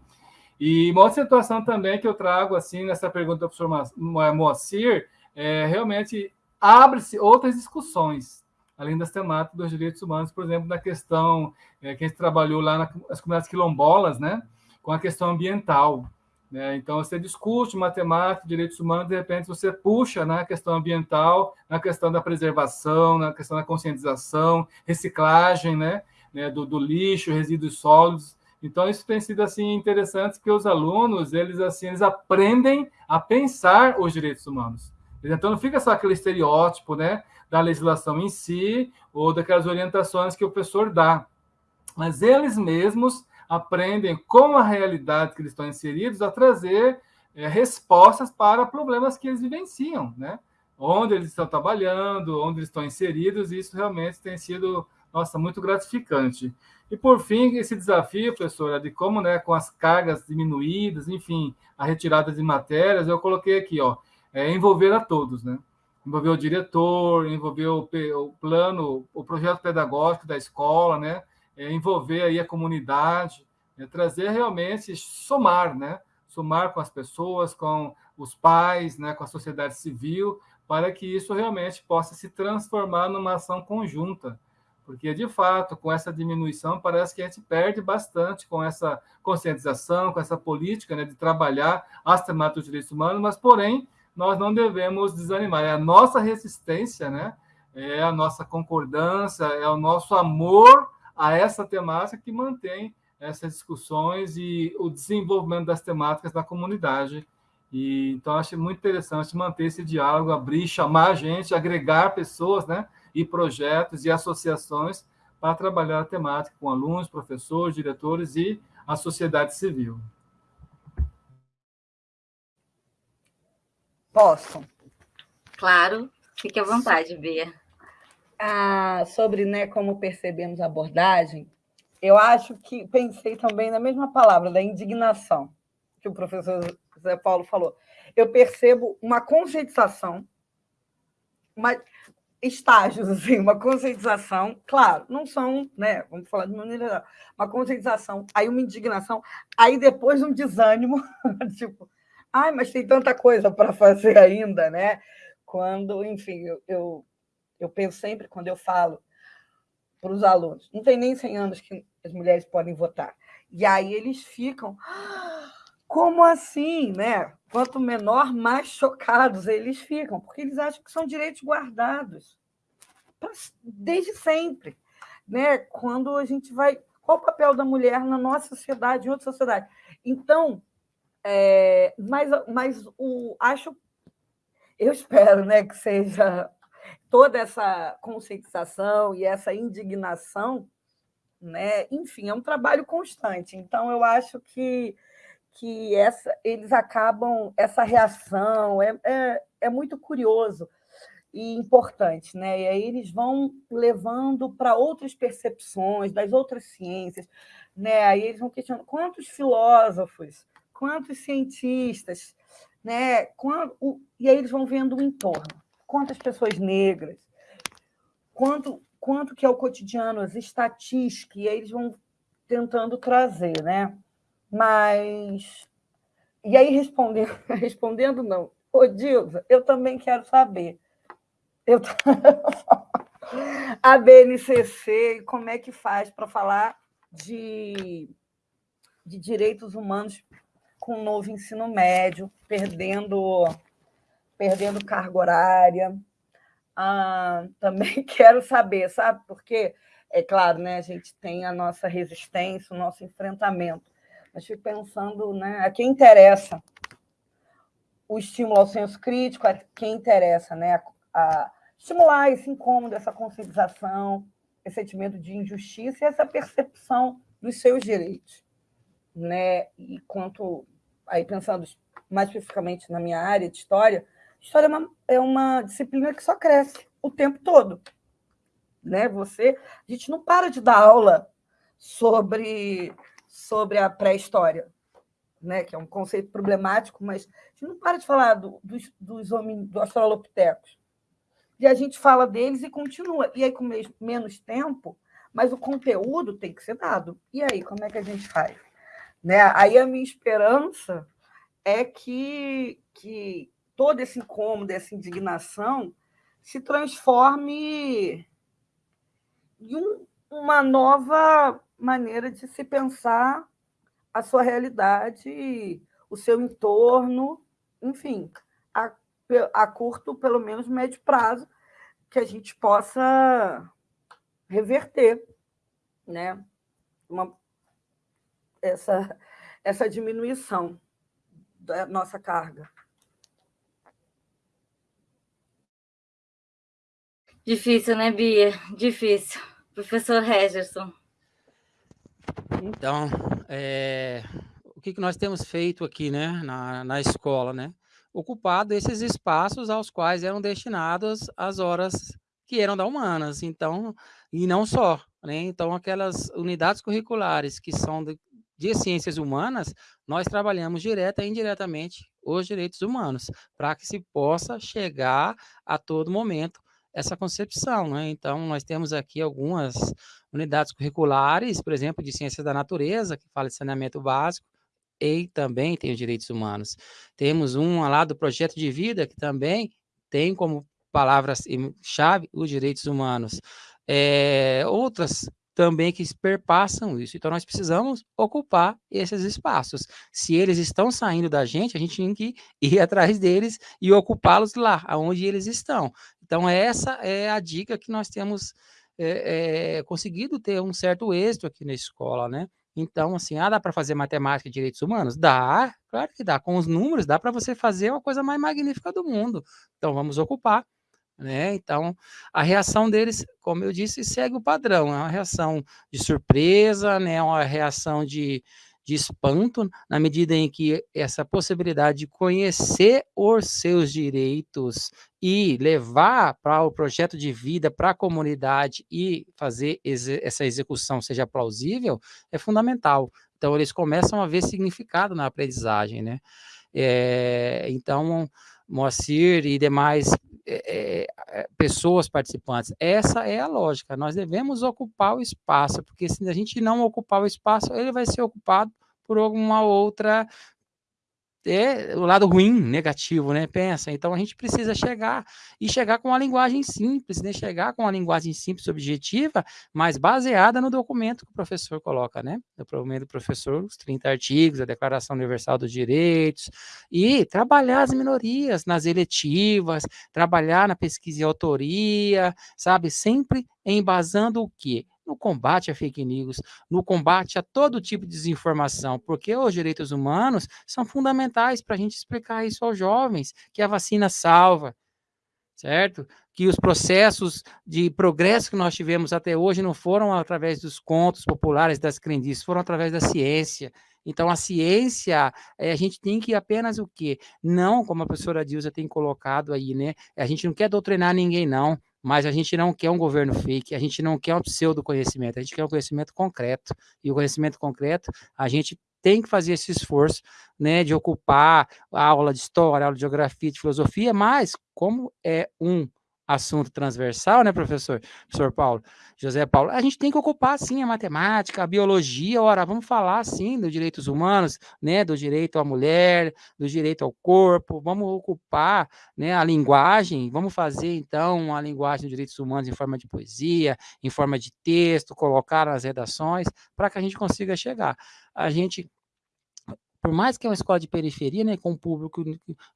[SPEAKER 5] E uma outra situação também que eu trago, assim, nessa pergunta do professor Moacir, é, realmente abre-se outras discussões, além das temáticas dos direitos humanos, por exemplo, na questão é, que a gente trabalhou lá nas comunidades quilombolas, né? Com a questão ambiental. Né? Então, você discute matemática, direitos humanos, de repente você puxa na né, questão ambiental, na questão da preservação, na questão da conscientização, reciclagem né, né, do, do lixo, resíduos sólidos. Então, isso tem sido assim interessante, porque os alunos eles assim eles aprendem a pensar os direitos humanos. Então, não fica só aquele estereótipo né, da legislação em si ou daquelas orientações que o professor dá, mas eles mesmos aprendem com a realidade que eles estão inseridos a trazer é, respostas para problemas que eles vivenciam, né? Onde eles estão trabalhando, onde eles estão inseridos, e isso realmente tem sido, nossa, muito gratificante. E por fim, esse desafio, professora, de como, né, com as cargas diminuídas, enfim, a retirada de matérias, eu coloquei aqui, ó, é envolver a todos, né? Envolver o diretor, envolver o, plano, o projeto pedagógico da escola, né? é, envolver aí a comunidade, é, trazer realmente, somar, né? Somar com as pessoas, com os pais, né? com a sociedade civil, para que isso realmente possa se transformar numa ação conjunta. Porque, de fato, com essa diminuição, parece que a gente perde bastante com essa conscientização, com essa política né, de trabalhar as temáticas dos direitos humanos, mas, porém, nós não devemos desanimar. É a nossa resistência, né? é a nossa concordância, é o nosso amor a essa temática que mantém essas discussões e o desenvolvimento das temáticas da comunidade. E, então, acho muito interessante manter esse diálogo, abrir, chamar a gente, agregar pessoas, né, e projetos e associações para trabalhar a temática com alunos, professores, diretores e a sociedade civil.
[SPEAKER 3] Posso?
[SPEAKER 2] Claro, fique à vontade, Bia
[SPEAKER 3] ah, sobre né, como percebemos a abordagem, eu acho que pensei também na mesma palavra, da indignação, que o professor Zé Paulo falou. Eu percebo uma conscientização, uma, estágios, assim, uma conscientização, claro, não são, né? Vamos falar de maneira geral, uma conscientização, aí uma indignação, aí depois um desânimo, tipo, ai, mas tem tanta coisa para fazer ainda, né? Quando, enfim, eu, eu eu penso sempre, quando eu falo para os alunos, não tem nem 100 anos que as mulheres podem votar. E aí eles ficam, como assim? Né? Quanto menor, mais chocados eles ficam, porque eles acham que são direitos guardados desde sempre. Né? Quando a gente vai. Qual o papel da mulher na nossa sociedade, em outra sociedade? Então, é, mas, mas o, acho eu espero né, que seja toda essa conscientização e essa indignação, né? enfim, é um trabalho constante. Então, eu acho que, que essa, eles acabam, essa reação é, é, é muito curioso e importante, né? E aí eles vão levando para outras percepções das outras ciências, né? Aí eles vão questionando quantos filósofos, quantos cientistas, né? Quando, e aí eles vão vendo o entorno, quantas pessoas negras, quanto quanto que é o cotidiano, as estatísticas, e aí eles vão tentando trazer, né? Mas e aí respondendo, respondendo não, Ô, Dilza, eu também quero saber. Eu... a BNCC, como é que faz para falar de, de direitos humanos com o novo ensino médio, perdendo, perdendo carga horária? Ah, também quero saber, sabe? Porque, é claro, né, a gente tem a nossa resistência, o nosso enfrentamento, mas fico pensando né, a quem interessa o estímulo ao senso crítico, a quem interessa, né? A, estimular esse incômodo, essa conscientização, esse sentimento de injustiça e essa percepção dos seus direitos. Né? E quanto, aí pensando mais especificamente na minha área de história, história é uma, é uma disciplina que só cresce o tempo todo. Né? Você, a gente não para de dar aula sobre, sobre a pré-história né, que é um conceito problemático, mas a gente não para de falar do, dos, dos homens, do australopitecos. E a gente fala deles e continua. E aí, com menos tempo, mas o conteúdo tem que ser dado. E aí, como é que a gente faz? Né? Aí a minha esperança é que, que todo esse incômodo, essa indignação se transforme em um, uma nova maneira de se pensar a sua realidade, o seu entorno, enfim, a, a curto, pelo menos médio prazo, que a gente possa reverter né, uma, essa, essa diminuição da nossa carga.
[SPEAKER 2] Difícil, né, Bia? Difícil. Professor Regerson.
[SPEAKER 4] Então, é, o que, que nós temos feito aqui né, na, na escola? Né? Ocupado esses espaços aos quais eram destinadas as horas que eram da humanas, então, e não só, né? Então, aquelas unidades curriculares que são de, de ciências humanas, nós trabalhamos direta e indiretamente os direitos humanos, para que se possa chegar a todo momento essa concepção, né? Então, nós temos aqui algumas unidades curriculares, por exemplo, de ciências da natureza, que fala de saneamento básico, e também tem os direitos humanos. Temos uma lá do projeto de vida, que também tem como palavras-chave os direitos humanos. É, outras também que perpassam isso. Então, nós precisamos ocupar esses espaços. Se eles estão saindo da gente, a gente tem que ir atrás deles e ocupá-los lá, onde eles estão. Então, essa é a dica que nós temos é, é, conseguido ter um certo êxito aqui na escola, né? Então, assim, ah, dá para fazer matemática e direitos humanos? Dá, claro que dá. Com os números, dá para você fazer uma coisa mais magnífica do mundo. Então, vamos ocupar. Né? Então, a reação deles, como eu disse, segue o padrão. É uma reação de surpresa, né? uma reação de, de espanto, na medida em que essa possibilidade de conhecer os seus direitos e levar para o projeto de vida, para a comunidade e fazer essa execução seja plausível, é fundamental. Então, eles começam a ver significado na aprendizagem, né? É, então, Moacir e demais é, é, pessoas participantes. Essa é a lógica. Nós devemos ocupar o espaço, porque se a gente não ocupar o espaço, ele vai ser ocupado por alguma outra é o lado ruim, negativo, né? Pensa. Então a gente precisa chegar e chegar com uma linguagem simples, né? Chegar com uma linguagem simples, objetiva, mas baseada no documento que o professor coloca, né? No documento do professor, os 30 artigos, a Declaração Universal dos Direitos, e trabalhar as minorias nas eletivas, trabalhar na pesquisa e autoria, sabe? Sempre embasando o quê? No combate a fake news, no combate a todo tipo de desinformação, porque os direitos humanos são fundamentais para a gente explicar isso aos jovens, que a vacina salva, certo? Que os processos de progresso que nós tivemos até hoje não foram através dos contos populares das crendices, foram através da ciência. Então, a ciência, é, a gente tem que apenas o quê? Não, como a professora Dilza tem colocado aí, né? A gente não quer doutrinar ninguém, não mas a gente não quer um governo fake, a gente não quer um pseudo-conhecimento, a gente quer um conhecimento concreto, e o conhecimento concreto, a gente tem que fazer esse esforço, né, de ocupar a aula de história, aula de geografia, de filosofia, mas como é um assunto transversal, né, professor? Professor Paulo, José Paulo, a gente tem que ocupar, sim, a matemática, a biologia, ora, vamos falar, sim, dos direitos humanos, né, do direito à mulher, do direito ao corpo, vamos ocupar, né, a linguagem, vamos fazer, então, a linguagem dos direitos humanos em forma de poesia, em forma de texto, colocar nas redações, para que a gente consiga chegar. A gente por mais que é uma escola de periferia, né, com público,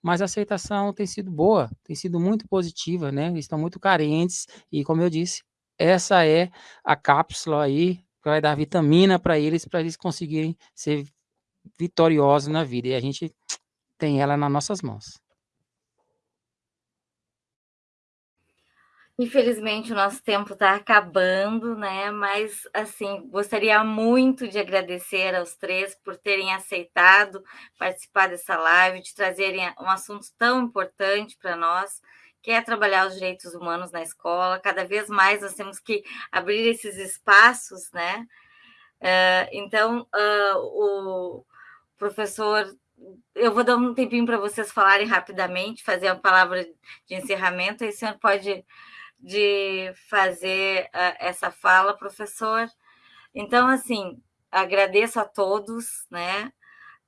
[SPEAKER 4] mas a aceitação tem sido boa, tem sido muito positiva, né, estão muito carentes, e como eu disse, essa é a cápsula aí, que vai dar vitamina para eles, para eles conseguirem ser vitoriosos na vida, e a gente tem ela nas nossas mãos.
[SPEAKER 2] Infelizmente, o nosso tempo está acabando, né? Mas, assim, gostaria muito de agradecer aos três por terem aceitado participar dessa live, de trazerem um assunto tão importante para nós, que é trabalhar os direitos humanos na escola. Cada vez mais nós temos que abrir esses espaços, né? Uh, então, uh, o professor eu vou dar um tempinho para vocês falarem rapidamente, fazer a palavra de encerramento, e o senhor pode de fazer uh, essa fala, professor. Então, assim, agradeço a todos, né?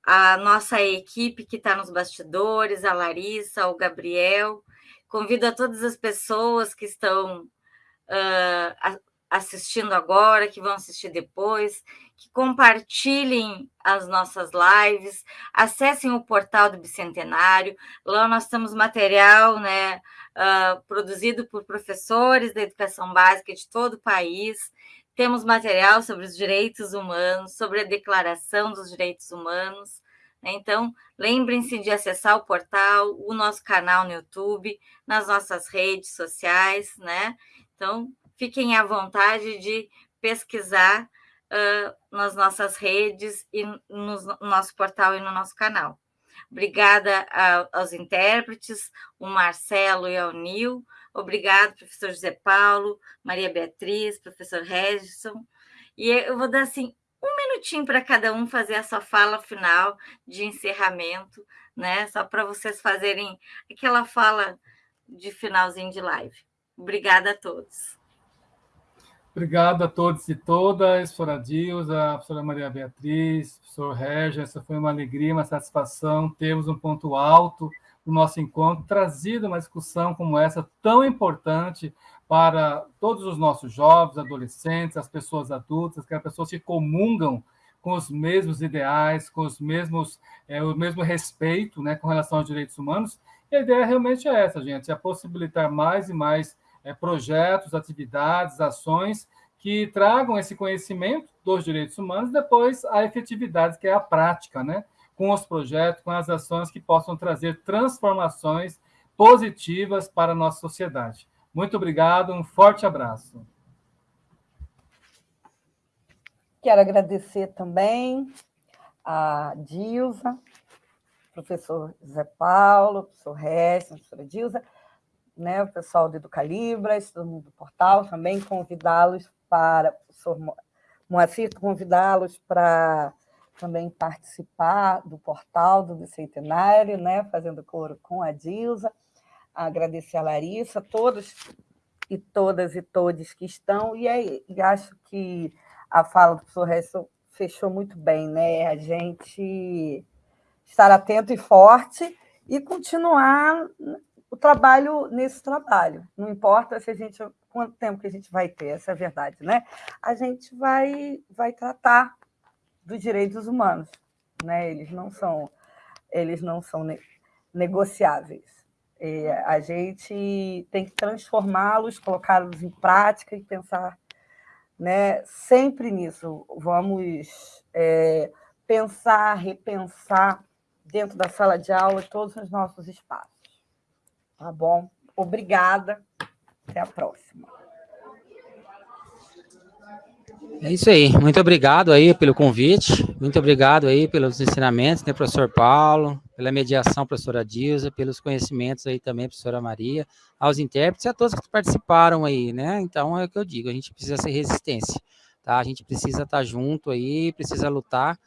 [SPEAKER 2] A nossa equipe que está nos bastidores, a Larissa, o Gabriel. Convido a todas as pessoas que estão uh, assistindo agora, que vão assistir depois, que compartilhem as nossas lives, acessem o portal do Bicentenário. Lá nós temos material, né? uh, produzido por professores da educação básica de todo o país. Temos material sobre os direitos humanos, sobre a Declaração dos Direitos Humanos. Né? Então, lembrem-se de acessar o portal, o nosso canal no YouTube, nas nossas redes sociais, né? Então, fiquem à vontade de pesquisar uh, nas nossas redes e no nosso portal e no nosso canal. Obrigada aos intérpretes, o Marcelo e ao Nil. Obrigado, professor José Paulo, Maria Beatriz, professor Regison. E eu vou dar assim um minutinho para cada um fazer a sua fala final de encerramento, né? Só para vocês fazerem aquela fala de finalzinho de live. Obrigada a todos.
[SPEAKER 5] Obrigado a todos e todas, professora Dilza, professora Maria Beatriz, professor Regis, essa foi uma alegria, uma satisfação, temos um ponto alto no nosso encontro, trazido uma discussão como essa, tão importante para todos os nossos jovens, adolescentes, as pessoas adultas, que as pessoas que comungam com os mesmos ideais, com os mesmos, é, o mesmo respeito né, com relação aos direitos humanos, e a ideia realmente é essa, gente, é possibilitar mais e mais é, projetos, atividades, ações que tragam esse conhecimento dos direitos humanos e depois a efetividade, que é a prática, né? com os projetos, com as ações que possam trazer transformações positivas para a nossa sociedade. Muito obrigado, um forte abraço.
[SPEAKER 3] Quero agradecer também a Dilza, professor Zé Paulo, professor Regis, professora Dilza, né, o pessoal do Educalibras, do portal também, convidá-los para, o Moacir, convidá-los para também participar do portal do Bicentenário, né, fazendo coro com a Dilza, agradecer a Larissa, todos e todas e todos que estão, e, aí, e acho que a fala do professor Resson fechou muito bem, né? A gente estar atento e forte e continuar o trabalho nesse trabalho. Não importa se a gente quanto tempo que a gente vai ter, essa é a verdade, né? A gente vai vai tratar dos direitos humanos, né? Eles não são eles não são ne negociáveis. A gente tem que transformá-los, colocá-los em prática e pensar né, sempre nisso. Vamos é, pensar, repensar dentro da sala de aula todos os nossos espaços. Tá bom? Obrigada. Até a próxima.
[SPEAKER 4] É isso aí. Muito obrigado aí pelo convite. Muito obrigado aí pelos ensinamentos, né, professor Paulo, pela mediação, professora Dilza, pelos conhecimentos aí também, professora Maria, aos intérpretes e a todos que participaram aí, né? Então é o que eu digo, a gente precisa ser resistência, tá? A gente precisa estar junto aí, precisa lutar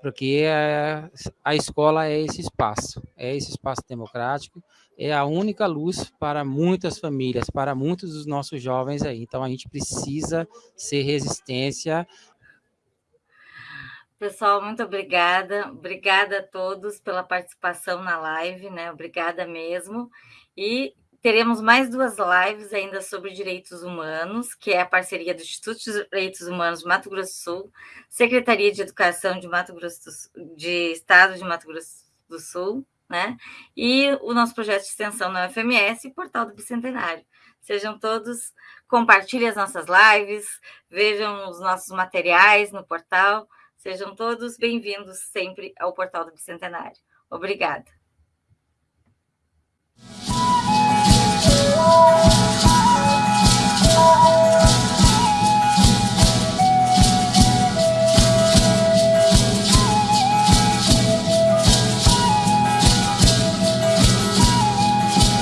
[SPEAKER 4] porque a, a escola é esse espaço, é esse espaço democrático, é a única luz para muitas famílias, para muitos dos nossos jovens aí. Então a gente precisa ser resistência.
[SPEAKER 2] Pessoal, muito obrigada. Obrigada a todos pela participação na live, né? Obrigada mesmo. E teremos mais duas lives ainda sobre direitos humanos, que é a parceria do Instituto de Direitos Humanos de Mato Grosso do Sul, Secretaria de Educação de Mato Grosso do, de Estado de Mato Grosso do Sul, né? E o nosso projeto de extensão na UFMS e Portal do Bicentenário. Sejam todos, compartilhem as nossas lives, vejam os nossos materiais no portal. Sejam todos bem-vindos sempre ao Portal do Bicentenário. Obrigada.